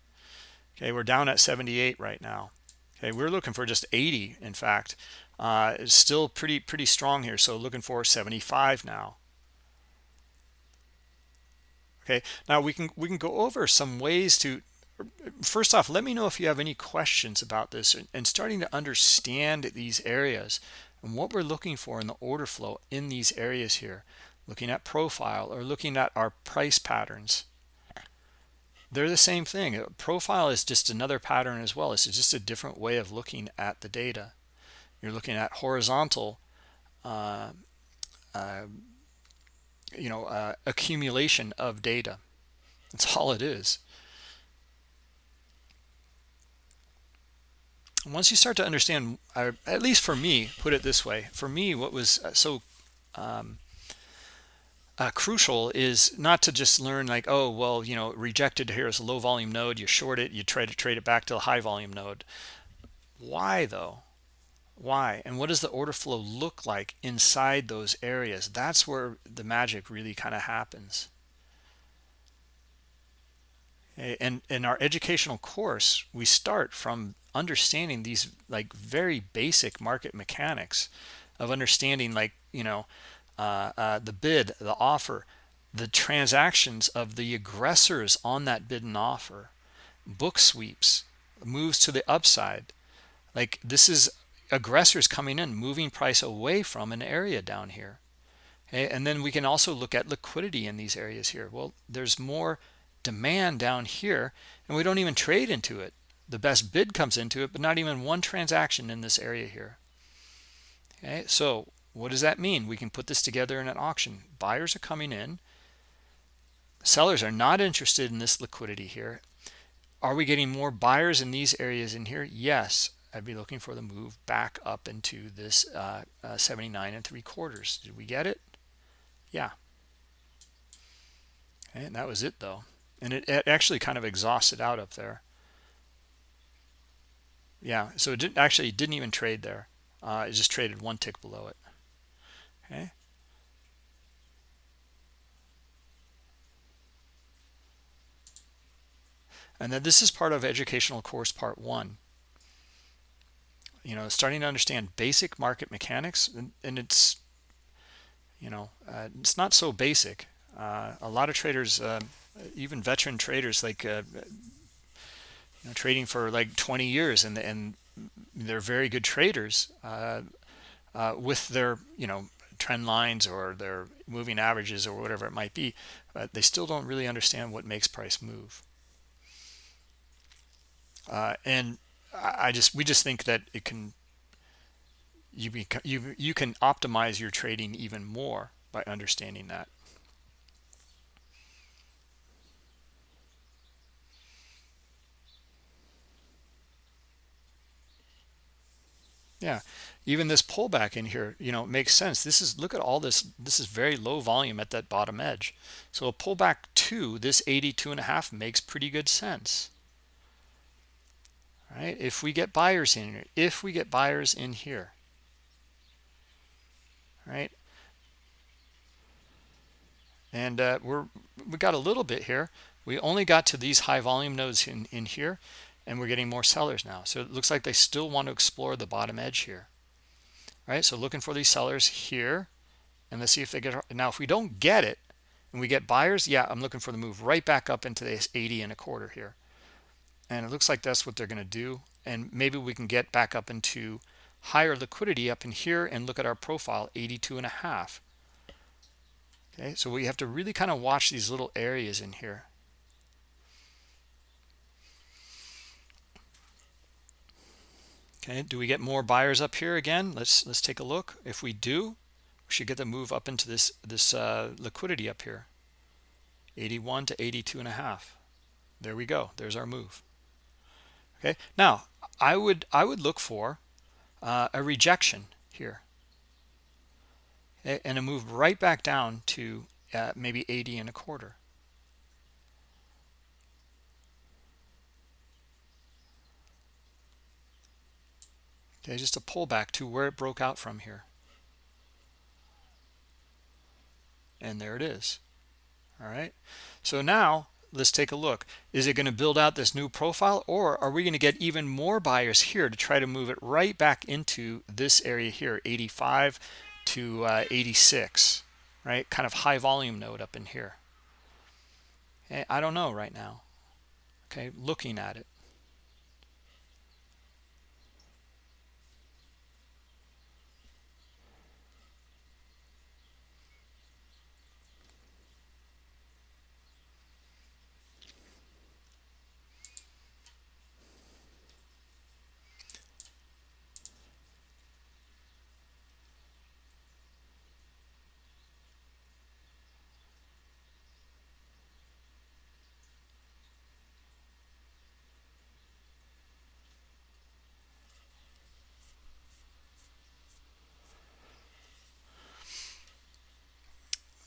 Okay we're down at 78 right now. Okay we're looking for just 80 in fact. Uh it's still pretty pretty strong here so looking for 75 now. Okay now we can we can go over some ways to first off let me know if you have any questions about this and starting to understand these areas and what we're looking for in the order flow in these areas here looking at profile or looking at our price patterns they're the same thing. Profile is just another pattern as well. It's just a different way of looking at the data. You're looking at horizontal uh, uh, you know uh, accumulation of data. That's all it is once you start to understand, at least for me, put it this way, for me, what was uh, so um, uh, crucial is not to just learn like, oh, well, you know, rejected here is a low volume node, you short it, you try to trade it back to a high volume node. Why though? Why? And what does the order flow look like inside those areas? That's where the magic really kind of happens. And in our educational course, we start from understanding these like very basic market mechanics of understanding like, you know, uh, uh, the bid, the offer, the transactions of the aggressors on that bid and offer, book sweeps, moves to the upside. Like this is aggressors coming in, moving price away from an area down here. Okay? And then we can also look at liquidity in these areas here. Well, there's more demand down here, and we don't even trade into it. The best bid comes into it, but not even one transaction in this area here. Okay, so what does that mean? We can put this together in an auction. Buyers are coming in. Sellers are not interested in this liquidity here. Are we getting more buyers in these areas in here? Yes. I'd be looking for the move back up into this uh, uh, 79 and three quarters. Did we get it? Yeah. And that was it though. And it, it actually kind of exhausted out up there. Yeah, so it didn't actually didn't even trade there. Uh, it just traded one tick below it. Okay. And then this is part of educational course part one you know starting to understand basic market mechanics and, and it's you know uh, it's not so basic uh, a lot of traders uh, even veteran traders like uh, you know, trading for like 20 years and and they're very good traders uh, uh, with their you know trend lines or their moving averages or whatever it might be but they still don't really understand what makes price move and I just we just think that it can you you you can optimize your trading even more by understanding that. Yeah, even this pullback in here, you know, makes sense. This is look at all this. This is very low volume at that bottom edge. So a pullback to this 82 and a half makes pretty good sense right if we get buyers in here if we get buyers in here right and uh, we're we got a little bit here we only got to these high volume nodes in in here and we're getting more sellers now. So it looks like they still want to explore the bottom edge here. Right? So looking for these sellers here and let's see if they get now if we don't get it and we get buyers yeah i'm looking for the move right back up into this 80 and a quarter here. And it looks like that's what they're going to do and maybe we can get back up into higher liquidity up in here and look at our profile 82 and a half. Okay so we have to really kind of watch these little areas in here okay do we get more buyers up here again? Let's let's take a look. If we do we should get the move up into this this uh, liquidity up here. 81 to 82 and a half. There we go. There's our move. Okay now i would i would look for uh, a rejection here. And a move right back down to uh, maybe 80 and a quarter okay just a pullback to where it broke out from here. And there it is. All right. So now let's take a look. Is it going to build out this new profile or are we going to get even more buyers here to try to move it right back into this area here 85 to uh, 86 right? Kind of high volume node up in here. Okay, i don't know right now. Okay looking at it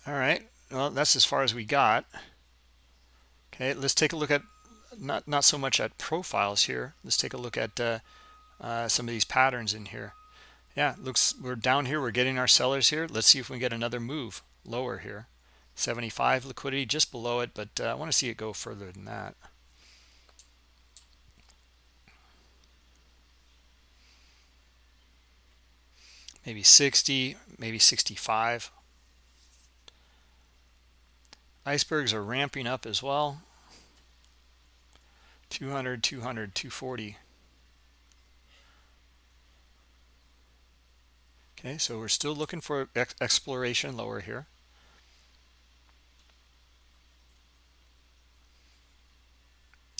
all right. Well that's as far as we got. Okay let's take a look at not not so much at profiles here. Let's take a look at uh, uh, some of these patterns in here. Yeah looks we're down here. We're getting our sellers here. Let's see if we get another move lower here. 75 liquidity just below it but uh, I want to see it go further than that. Maybe 60 maybe 65 icebergs are ramping up as well. 200 200 240 okay so we're still looking for ex exploration lower here.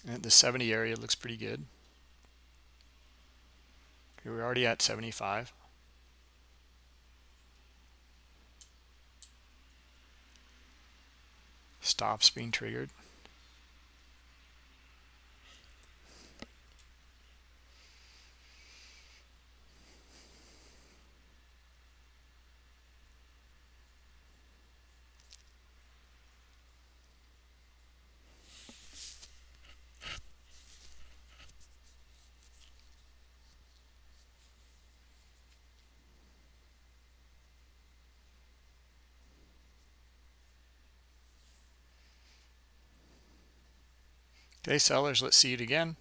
And the 70 area looks pretty good. Okay we're already at 75 stops being triggered Okay, sellers, let's see it again.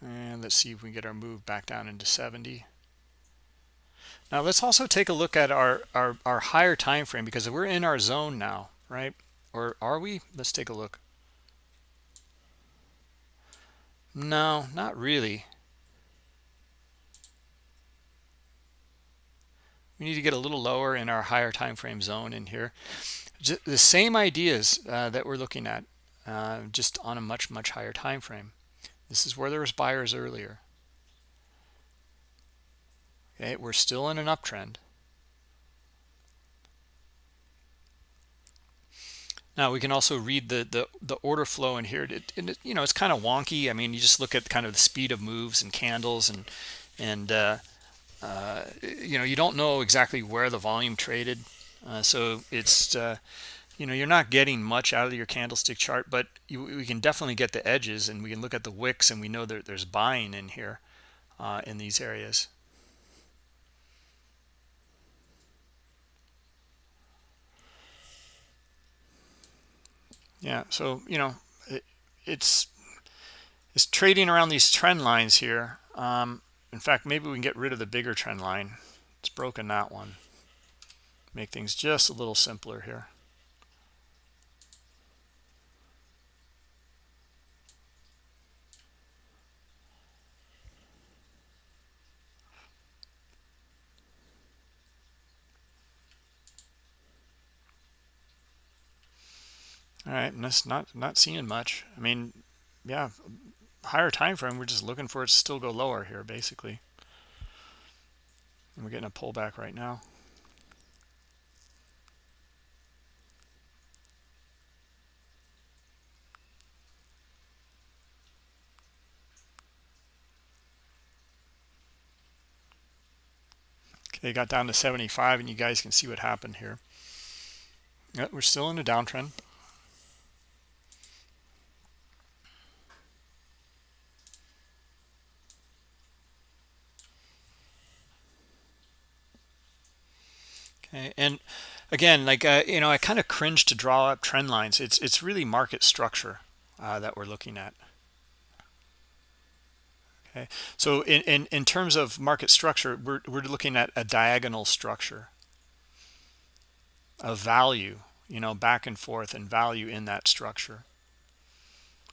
And let's see if we can get our move back down into 70. Now let's also take a look at our, our, our higher time frame because we're in our zone now, right? Or are we? Let's take a look. No, not really. We need to get a little lower in our higher time frame zone in here the same ideas uh, that we're looking at uh, just on a much much higher time frame. This is where there was buyers earlier. Okay we're still in an uptrend. Now we can also read the the, the order flow in here. It, it, you know it's kind of wonky. I mean you just look at kind of the speed of moves and candles and and uh, uh you know you don't know exactly where the volume traded uh, so it's, uh, you know, you're not getting much out of your candlestick chart, but you, we can definitely get the edges and we can look at the wicks and we know that there's buying in here uh, in these areas. Yeah, so, you know, it, it's, it's trading around these trend lines here. Um, in fact, maybe we can get rid of the bigger trend line. It's broken that one make things just a little simpler here. All right, and that's not not seeing much. I mean, yeah, higher time frame. We're just looking for it to still go lower here, basically. And we're getting a pullback right now. Okay, got down to 75 and you guys can see what happened here. We're still in a downtrend. Okay, and again, like uh, you know, I kind of cringe to draw up trend lines. It's it's really market structure uh, that we're looking at. Okay, so in, in, in terms of market structure, we're, we're looking at a diagonal structure of value, you know, back and forth and value in that structure.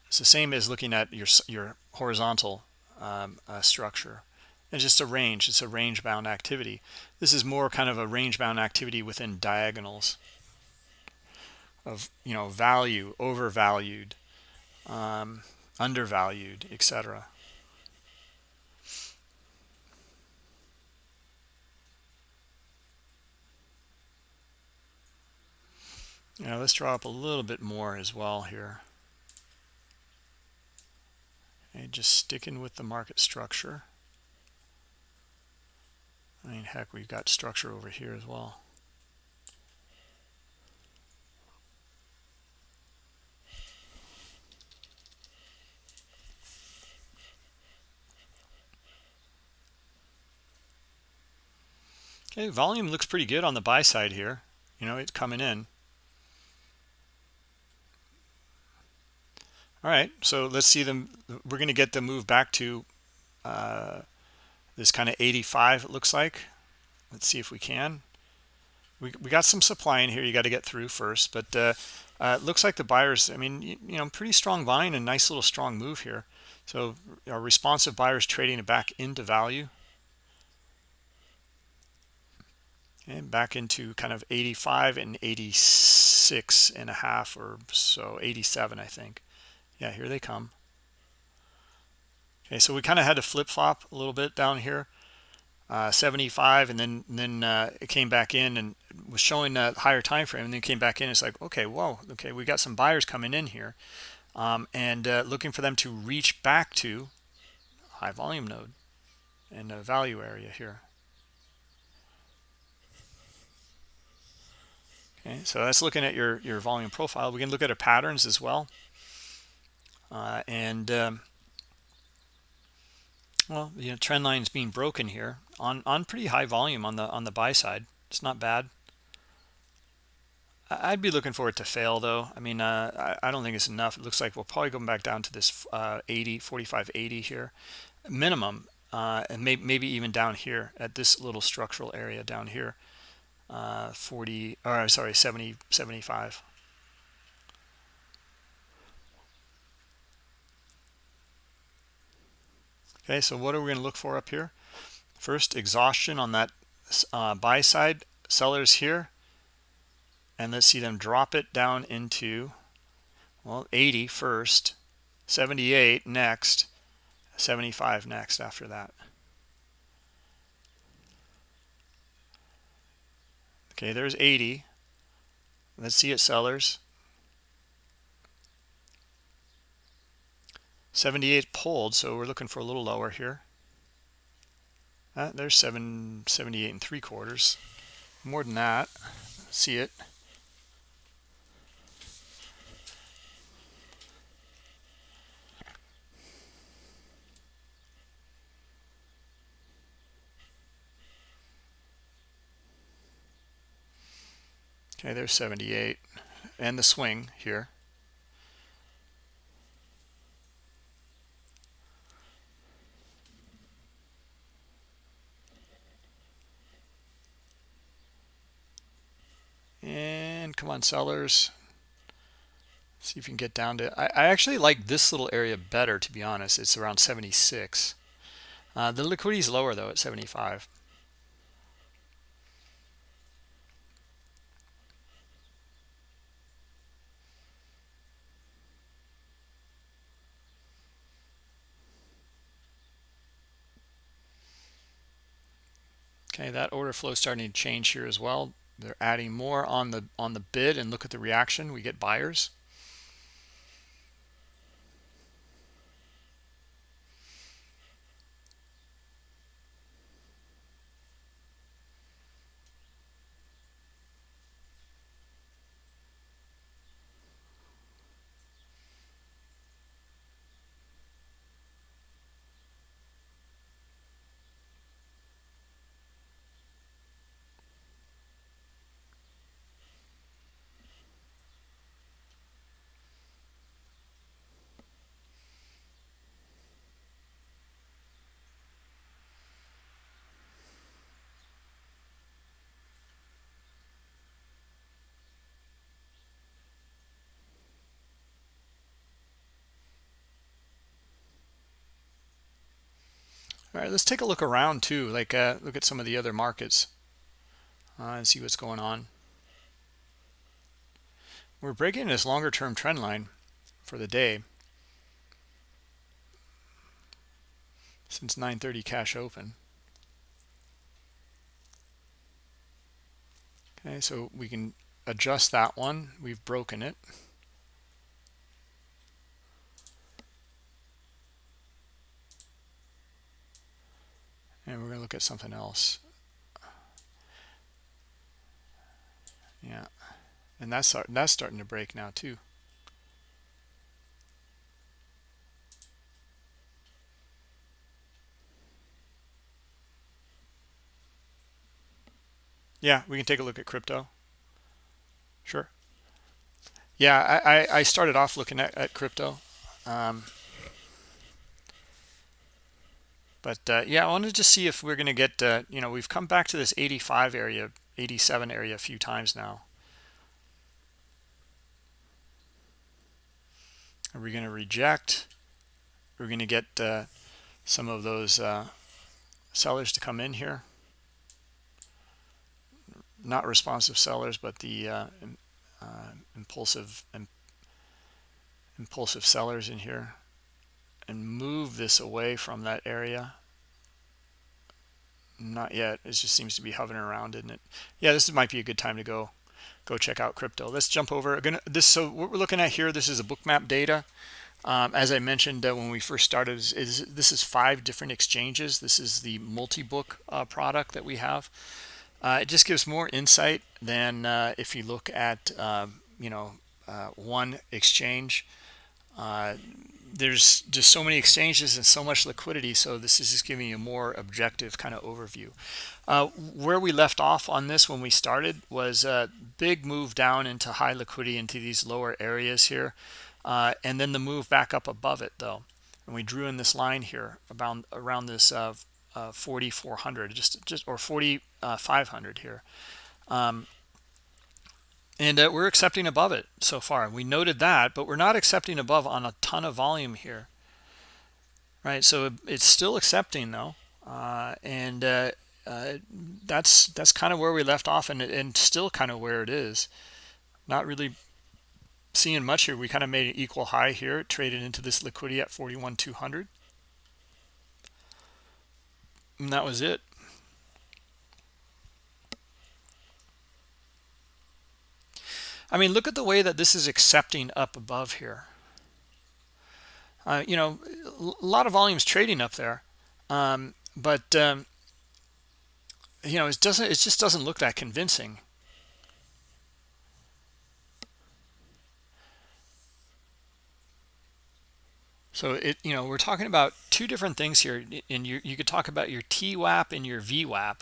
It's the same as looking at your, your horizontal um, uh, structure. It's just a range. It's a range-bound activity. This is more kind of a range-bound activity within diagonals of, you know, value, overvalued, um, undervalued, etc. Yeah, let's draw up a little bit more as well here. Okay, just sticking with the market structure. I mean, heck, we've got structure over here as well. Okay, volume looks pretty good on the buy side here. You know, it's coming in. All right, so let's see them. We're going to get the move back to uh, this kind of 85, it looks like. Let's see if we can. We, we got some supply in here you got to get through first, but uh, uh, it looks like the buyers, I mean, you, you know, pretty strong buying and nice little strong move here. So our responsive buyers trading it back into value. and back into kind of 85 and 86 and a half or so 87 I think yeah here they come okay so we kind of had to flip-flop a little bit down here uh, 75 and then and then uh, it came back in and was showing a higher time frame and then came back in it's like okay whoa okay we got some buyers coming in here um, and uh, looking for them to reach back to high volume node and a value area here Okay, so that's looking at your, your volume profile. We can look at our patterns as well. Uh, and, um, well, you know, trend lines being broken here on, on pretty high volume on the on the buy side. It's not bad. I'd be looking for it to fail though. I mean, uh, I, I, don't think it's enough. It looks like we'll probably go back down to this uh, 80, 45, 80 here, minimum, uh, and may, maybe even down here at this little structural area down here uh, 40 or sorry 70 75 okay so what are we going to look for up here first exhaustion on that uh, buy side sellers here and let's see them drop it down into well 80 first 78 next 75 next after that Okay, there's 80. Let's see it sellers. 78 pulled, so we're looking for a little lower here. Uh, there's 7, 78 and 3 quarters. More than that. See it. Okay, there's 78 and the swing here. And come on, sellers. See if you can get down to. I, I actually like this little area better, to be honest. It's around 76. Uh, the liquidity is lower though at 75. Okay, that order flow starting to change here as well. They're adding more on the on the bid and look at the reaction. We get buyers. All right, let's take a look around too, like uh, look at some of the other markets uh, and see what's going on. We're breaking this longer term trend line for the day since 9.30 cash open. Okay, so we can adjust that one. We've broken it. and we're going to look at something else. Yeah, and that's that's starting to break now too. Yeah, we can take a look at crypto. Sure. Yeah, I, I started off looking at, at crypto. Um, but uh, yeah, I wanted to see if we're going to get, uh, you know, we've come back to this 85 area, 87 area a few times now. Are we going to reject? We're going to get uh, some of those uh, sellers to come in here. Not responsive sellers, but the uh, uh, impulsive impulsive sellers in here and move this away from that area. Not yet. It just seems to be hovering around isn't it? Yeah this might be a good time to go go check out crypto. Let's jump over Again, this so what we're looking at here this is a bookmap data. Um, as I mentioned uh, when we first started is, is, this is five different exchanges. This is the multi-book uh, product that we have. Uh, it just gives more insight than uh, if you look at um, you know uh, one exchange. Uh, there's just so many exchanges and so much liquidity so this is just giving you a more objective kind of overview. Uh, where we left off on this when we started was a big move down into high liquidity into these lower areas here uh, and then the move back up above it though. And we drew in this line here around around this uh, uh 4400 just just or 4500 here. Um, and uh, we're accepting above it so far. We noted that but we're not accepting above on a ton of volume here. Right? So it's still accepting though. Uh, and uh, uh, that's that's kind of where we left off and, and still kind of where it is. Not really seeing much here. We kind of made an equal high here. Traded into this liquidity at 41 200 and that was it I mean, look at the way that this is accepting up above here. Uh, you know, a lot of volumes trading up there, um, but um, you know, it doesn't. It just doesn't look that convincing. So it, you know, we're talking about two different things here, and you you could talk about your TWAP and your VWAP.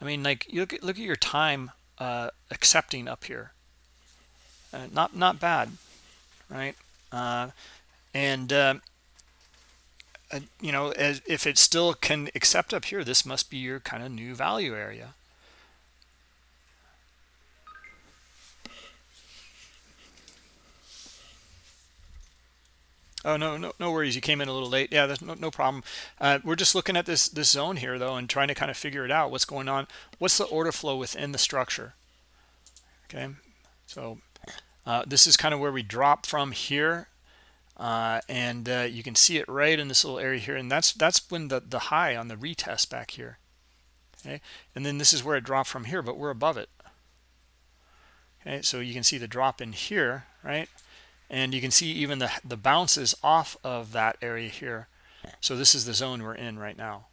I mean, like you look at look at your time uh, accepting up here uh, not not bad right uh, and uh, uh, you know as if it still can accept up here this must be your kind of new value area Oh no, no, no worries. You came in a little late. Yeah, there's no, no problem. Uh, we're just looking at this this zone here though, and trying to kind of figure it out. What's going on? What's the order flow within the structure? Okay, so uh, this is kind of where we drop from here. Uh, and uh, you can see it right in this little area here. And that's that's when the, the high on the retest back here. Okay. And then this is where it dropped from here, but we're above it. Okay. So you can see the drop in here, right? And you can see even the, the bounces off of that area here. So this is the zone we're in right now.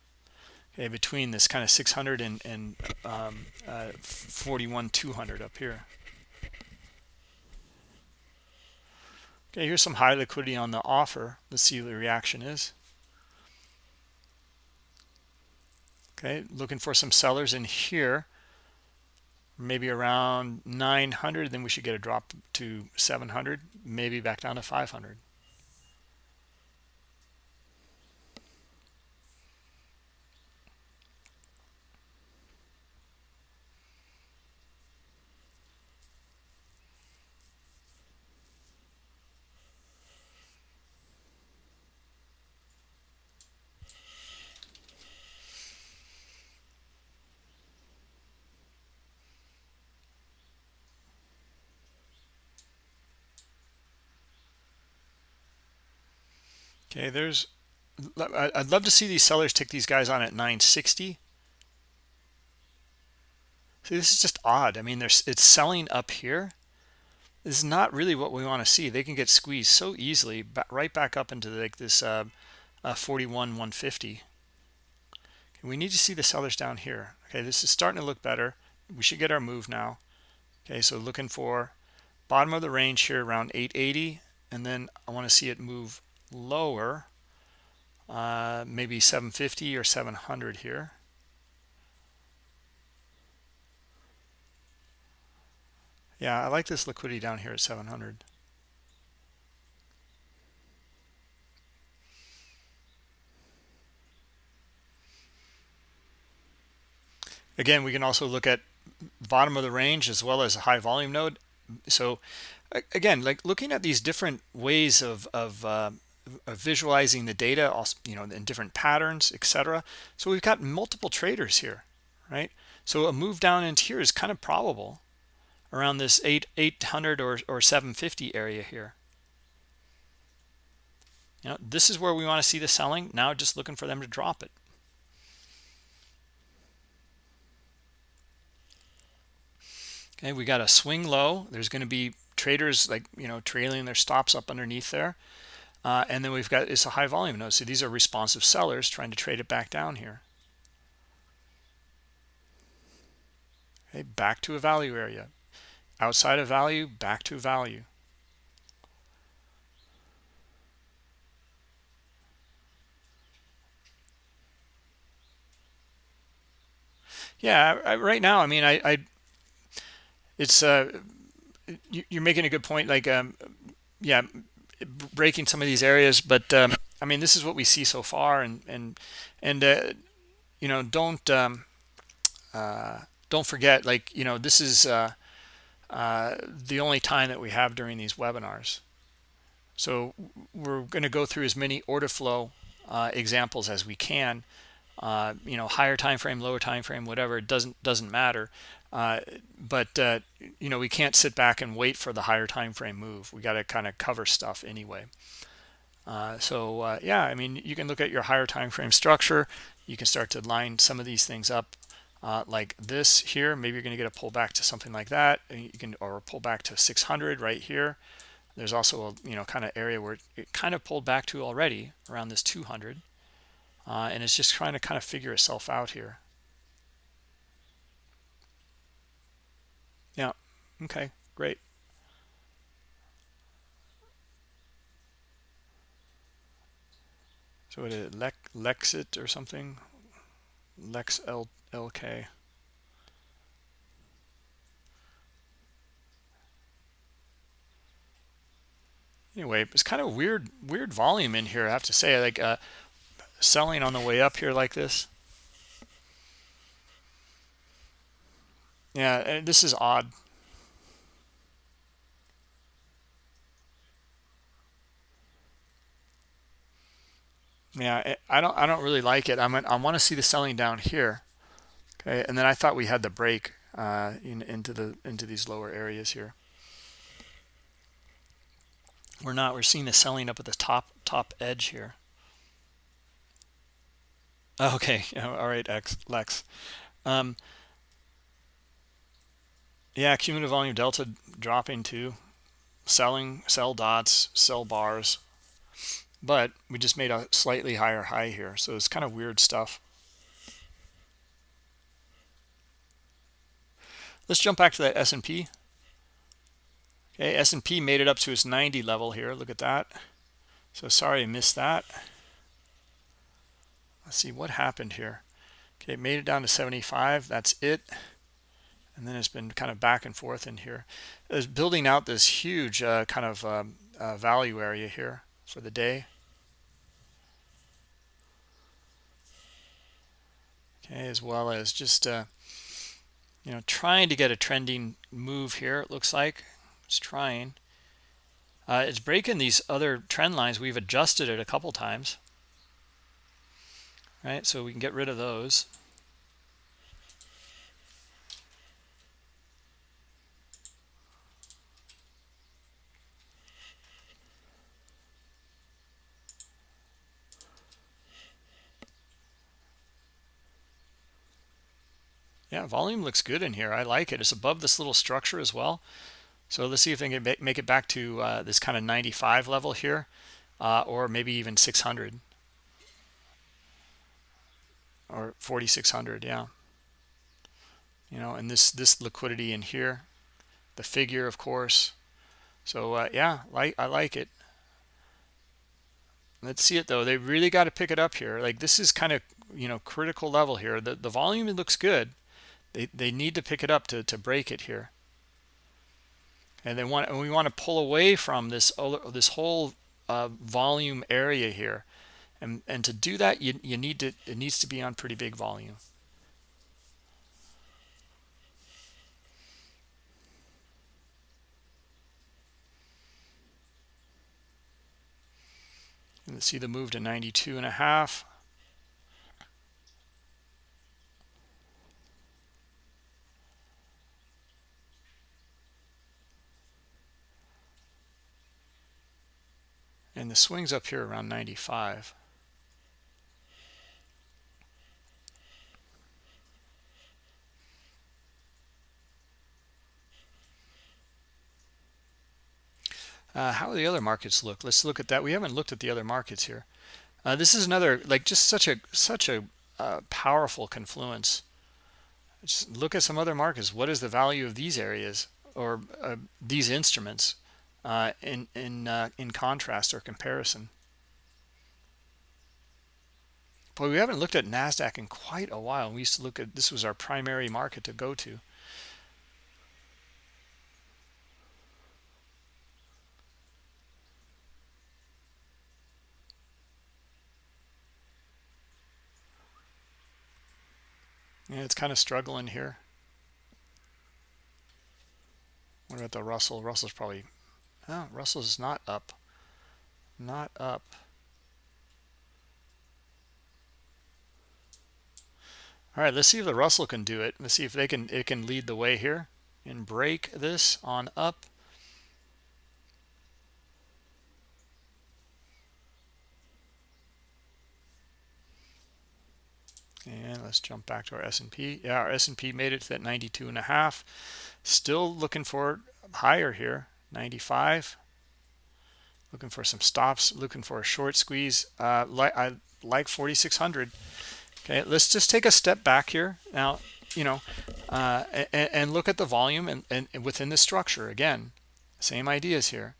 Okay, between this kind of 600 and, and um, uh, 41 200 up here. Okay, here's some high liquidity on the offer. Let's see what the reaction is. Okay, looking for some sellers in here. Maybe around 900, then we should get a drop to 700, maybe back down to 500. Okay, there's, I'd love to see these sellers take these guys on at 960. See, this is just odd. I mean, there's it's selling up here. This is not really what we want to see. They can get squeezed so easily, right back up into like this uh, uh, 41, 150. Okay, we need to see the sellers down here. Okay, this is starting to look better. We should get our move now. okay so looking for bottom of the range here around 880 and then I want to see it move lower uh, maybe 750 or 700 here. Yeah I like this liquidity down here at 700 again we can also look at bottom of the range as well as a high volume node. So again like looking at these different ways of of, uh, of Uh, visualizing the data also you know in different patterns etc so we've got multiple traders here right? So a move down into here is kind of probable around this 8 800 or, or 750 area here. You know this is where we want to see the selling. Now just looking for them to drop it. Okay we got a swing low. There's going to be traders like you know trailing their stops up underneath there uh, and then we've got it's a high volume node so these are responsive sellers trying to trade it back down here. Okay back to a value area. Outside of value back to value. Yeah I, right now i mean i i it's uh you're making a good point like um yeah breaking some of these areas but um i mean this is what we see so far and and and uh you know don't um uh don't forget like you know this is uh uh the only time that we have during these webinars. So we're going to go through as many order flow uh examples as we can uh you know higher time frame lower time frame whatever it doesn't doesn't matter. Uh, but uh, you know we can't sit back and wait for the higher time frame move. We got to kind of cover stuff anyway. Uh, so uh, yeah i mean you can look at your higher time frame structure. You can start to line some of these things up uh, like this here. Maybe you're going to get a pullback to something like that. You can or pull back to 600 right here. There's also a you know kind of area where it kind of pulled back to already around this 200 and it's just trying to kind of figure itself out here Yeah. Okay, great. So what is it, Lex, Lexit or something? Lex L, LK. Anyway, it's kind of weird, weird volume in here. I have to say, like uh, selling on the way up here like this. Yeah, this is odd. Yeah, I don't I don't really like it. I'm I want to see the selling down here. Okay, and then I thought we had the break uh, in, into the into these lower areas here. We're not. We're seeing the selling up at the top top edge here. Okay. All right, X Lex. Um, yeah, cumulative volume delta dropping too. Selling, sell dots, sell bars. But we just made a slightly higher high here. So it's kind of weird stuff. Let's jump back to that S&P. Okay, S&P made it up to its 90 level here. Look at that. So sorry I missed that. Let's see what happened here. Okay, made it down to 75. That's it. And then it's been kind of back and forth in here. Is building out this huge uh, kind of um, uh, value area here for the day. Okay as well as just uh, you know trying to get a trending move here it looks like. It's trying. Uh, it's breaking these other trend lines we've adjusted it a couple times right? So we can get rid of those. Yeah volume looks good in here. I like it. It's above this little structure as well. So let's see if they can make it back to uh, this kind of 95 level here uh, or maybe even 600 or 4600 yeah. You know and this this liquidity in here the figure of course. So uh, yeah like i like it. Let's see it though. They really got to pick it up here. Like this is kind of you know critical level here. The, the volume looks good. They, they need to pick it up to, to break it here. And they want and we want to pull away from this this whole uh, volume area here and and to do that you, you need to it needs to be on pretty big volume. And see the move to 92 and a half. And the swings up here around 95 uh, how the other markets look let's look at that we haven't looked at the other markets here uh, this is another like just such a such a uh, powerful confluence just look at some other markets what is the value of these areas or uh, these instruments uh, in in uh, in contrast or comparison. But we haven't looked at Nasdaq in quite a while. We used to look at this was our primary market to go to. Yeah, it's kind of struggling here. What about the Russell? Russell's probably Oh, Russell's not up. Not up. All right, let's see if the Russell can do it. Let's see if they can it can lead the way here and break this on up. And let's jump back to our S&P. Yeah, our S&P made it to that 92 and a half. Still looking for higher here. 95 looking for some stops looking for a short squeeze uh like i like 4600 okay let's just take a step back here now you know uh and, and look at the volume and, and within the structure again same ideas here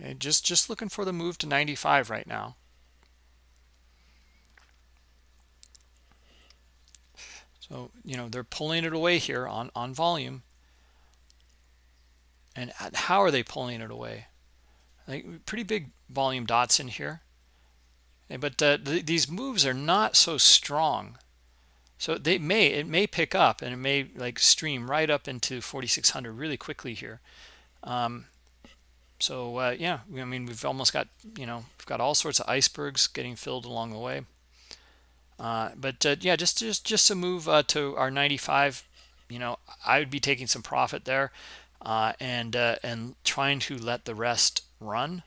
okay just just looking for the move to 95 right now so you know they're pulling it away here on on volume. And how are they pulling it away? Like pretty big volume dots in here. But uh, th these moves are not so strong. So they may it may pick up and it may like stream right up into 4600 really quickly here. Um, so uh, yeah i mean we've almost got you know we've got all sorts of icebergs getting filled along the way uh, but uh, yeah just just just to move uh, to our 95 you know i would be taking some profit there uh, and uh, and trying to let the rest run.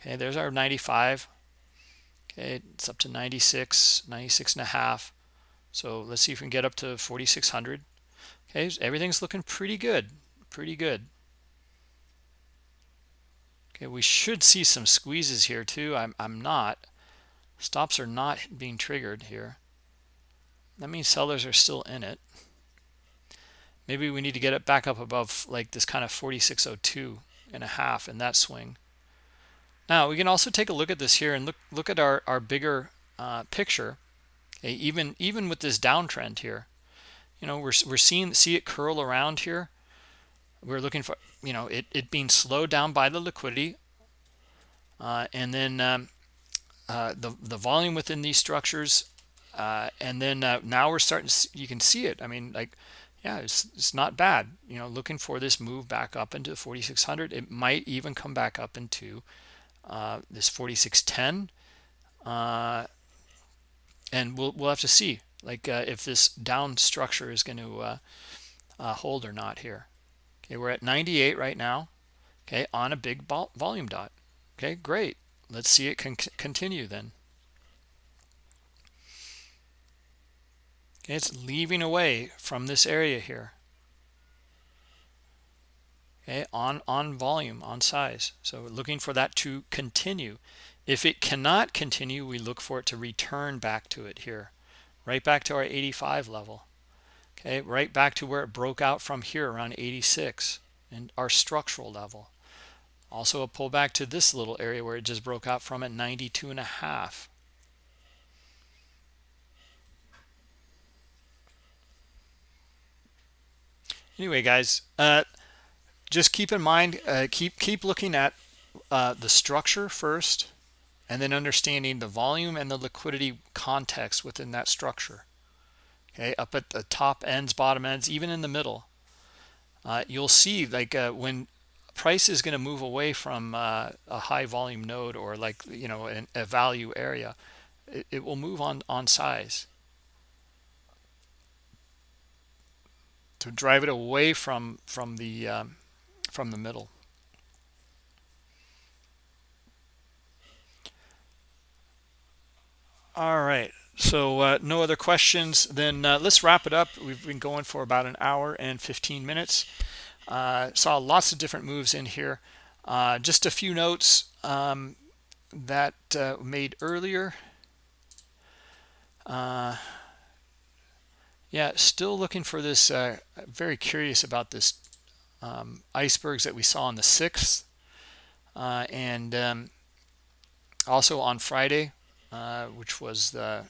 Okay, there's our 95. Okay, it's up to 96, 96 and a half. So let's see if we can get up to 4,600. Okay, everything's looking pretty good, pretty good. Okay, we should see some squeezes here too. I'm, I'm not. Stops are not being triggered here. That means sellers are still in it. Maybe we need to get it back up above like this kind of 4602 and a half in that swing. Now we can also take a look at this here and look look at our our bigger uh, picture okay, even even with this downtrend here. You know we're, we're seeing see it curl around here. We're looking for you know it, it being slowed down by the liquidity uh, and then um, uh, the the volume within these structures uh, and then uh, now we're starting to see, you can see it I mean like yeah, it's, it's not bad. You know, looking for this move back up into 4600. It might even come back up into uh, this 4610. Uh, and we'll, we'll have to see like if this down structure is going to hold or not here. Okay, we're at 98 right now. Okay, on a big volume dot. Okay, great. Let's see it can continue then. Okay, it's leaving away from this area here. Okay, on, on volume, on size. So looking for that to continue. If it cannot continue, we look for it to return back to it here, right back to our 85 level. okay right back to where it broke out from here around 86 and our structural level also a pullback to this little area where it just broke out from at 92 and a half. Anyway guys uh, just keep in mind uh, keep keep looking at uh, the structure first and then understanding the volume and the liquidity context within that structure. Okay up at the top ends bottom ends even in the middle uh, you'll see like uh, when price is going to move away from uh, a high volume node or like you know an, a value area. It, it, will move on on size. To drive it away from from the um, from the middle. All right. So uh, no other questions then uh, let's wrap it up. We've been going for about an hour and 15 minutes uh, saw lots of different moves in here. Uh, just a few notes um, that uh, made earlier. Uh, yeah still looking for this uh, very curious about this um, icebergs that we saw on the 6th and um, also on Friday which was the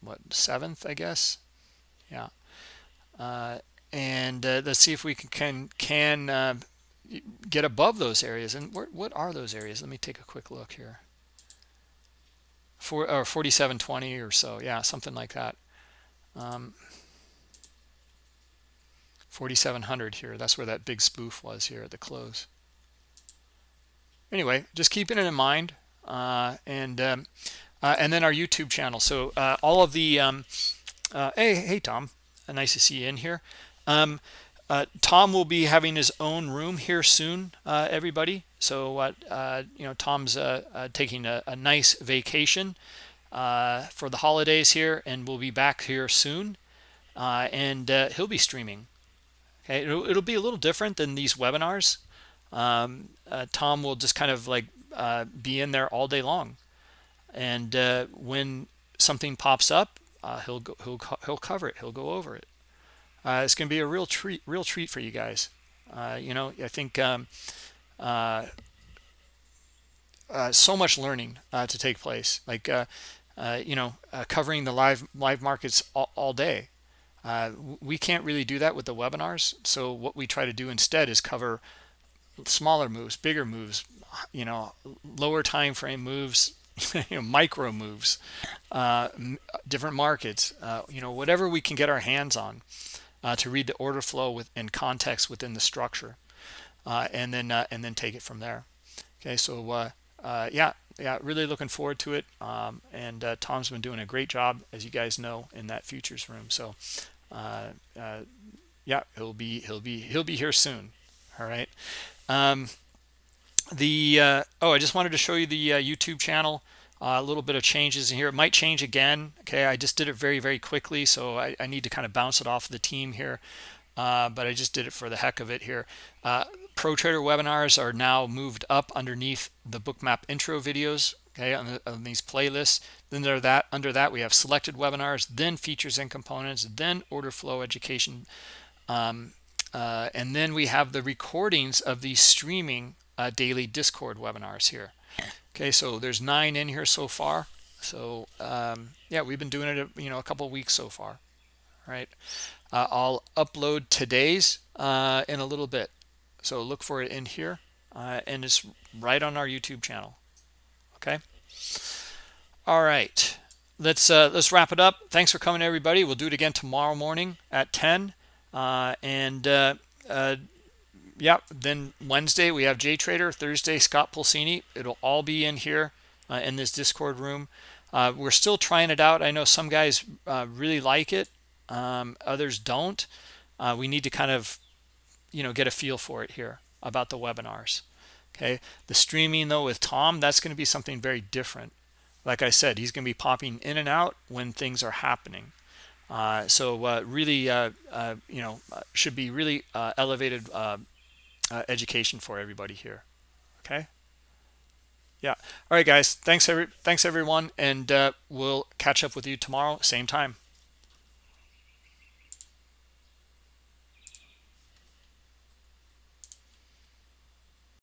what seventh i guess? Yeah. Uh, and uh, let's see if we can can, can uh, get above those areas. And what, what are those areas? Let me take a quick look here. For or 4720 or so. Yeah something like that. Um, 4700 here. That's where that big spoof was here at the close. Anyway just keeping it in mind uh, and um, uh, and then our YouTube channel. So uh, all of the um, uh, hey hey Tom, nice to see you in here. Um, uh, Tom will be having his own room here soon, uh, everybody. So you know Tom's taking a, a, nice vacation for the holidays here, and we'll be back here soon. and he'll be streaming. Okay, it'll, it'll, be a little different than these webinars. Um, Tom will just kind of like be in there all day long and uh, when something pops up uh, he'll go he'll, he'll cover it he'll go over it uh, it's gonna be a real treat real treat for you guys. Uh, you know I think um, uh, uh, so much learning to take place. Like you know covering the live live markets all, all day. We can't really do that with the webinars. So what we try to do instead is cover smaller moves bigger moves you know lower time frame moves you know, micro moves, uh, different markets, uh, you know, whatever we can get our hands on uh, to read the order flow with in context within the structure, uh, and then uh, and then take it from there. Okay, so uh, yeah, yeah, really looking forward to it. Um, and Tom's been doing a great job, as you guys know, in that futures room. So yeah, he'll be he'll be he'll be here soon. All right. Um, the uh, oh i just wanted to show you the uh, youtube channel uh, a little bit of changes in here. It might change again okay? I just did it very very quickly so i, I need to kind of bounce it off the team here uh, but i just did it for the heck of it here. Uh, pro trader webinars are now moved up underneath the bookmap intro videos okay on, the, on these playlists. Then there that under that we have selected webinars then features and components then order flow education um, uh, and then we have the recordings of these streaming uh, daily Discord webinars here. Okay, so there's nine in here so far. So um, yeah, we've been doing it, you know, a couple weeks so far. right uh, I'll upload today's uh, in a little bit. So look for it in here, uh, and it's right on our YouTube channel. Okay. All right, let's uh, let's wrap it up. Thanks for coming, everybody. We'll do it again tomorrow morning at 10, uh, and yeah then wednesday we have jtrader thursday scott pulcini it'll all be in here uh, in this discord room. Uh, we're still trying it out. I know some guys uh, really like it um, others don't. Uh, we need to kind of you know get a feel for it here about the webinars okay? The streaming though with tom that's going to be something very different. Like i said he's going to be popping in and out when things are happening. Uh, so uh, really uh, uh you know uh, should be really elevated uh, education for everybody here okay? Yeah. All right guys. Thanks every thanks everyone and uh, we'll catch up with you tomorrow same time